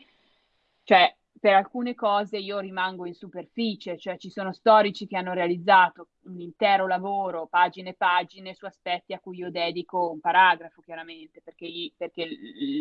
Speaker 2: cioè per alcune cose io rimango in superficie, cioè ci sono storici che hanno realizzato un intero lavoro, pagine e pagine, su aspetti a cui io dedico un paragrafo, chiaramente, perché, perché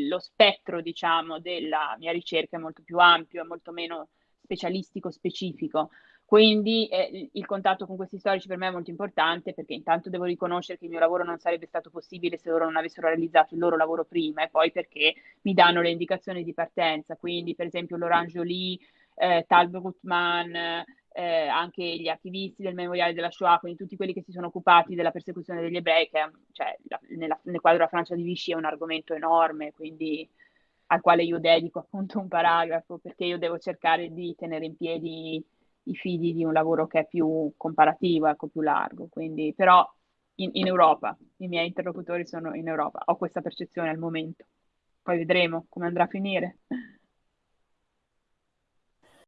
Speaker 2: lo spettro, diciamo, della mia ricerca è molto più ampio, è molto meno specialistico, specifico. Quindi eh, il contatto con questi storici per me è molto importante perché intanto devo riconoscere che il mio lavoro non sarebbe stato possibile se loro non avessero realizzato il loro lavoro prima e poi perché mi danno le indicazioni di partenza. Quindi per esempio Laurent Joly, eh, Tal Brutman, eh, anche gli attivisti del memoriale della Shoah, quindi tutti quelli che si sono occupati della persecuzione degli ebrei, che cioè, la, nella, nel quadro della Francia di Vichy è un argomento enorme, quindi al quale io dedico appunto un paragrafo perché io devo cercare di tenere in piedi i figli di un lavoro che è più comparativo, ecco, più largo. Quindi, però in, in, Europa, i miei interlocutori sono in Europa, ho questa percezione al momento. Poi vedremo come andrà a finire.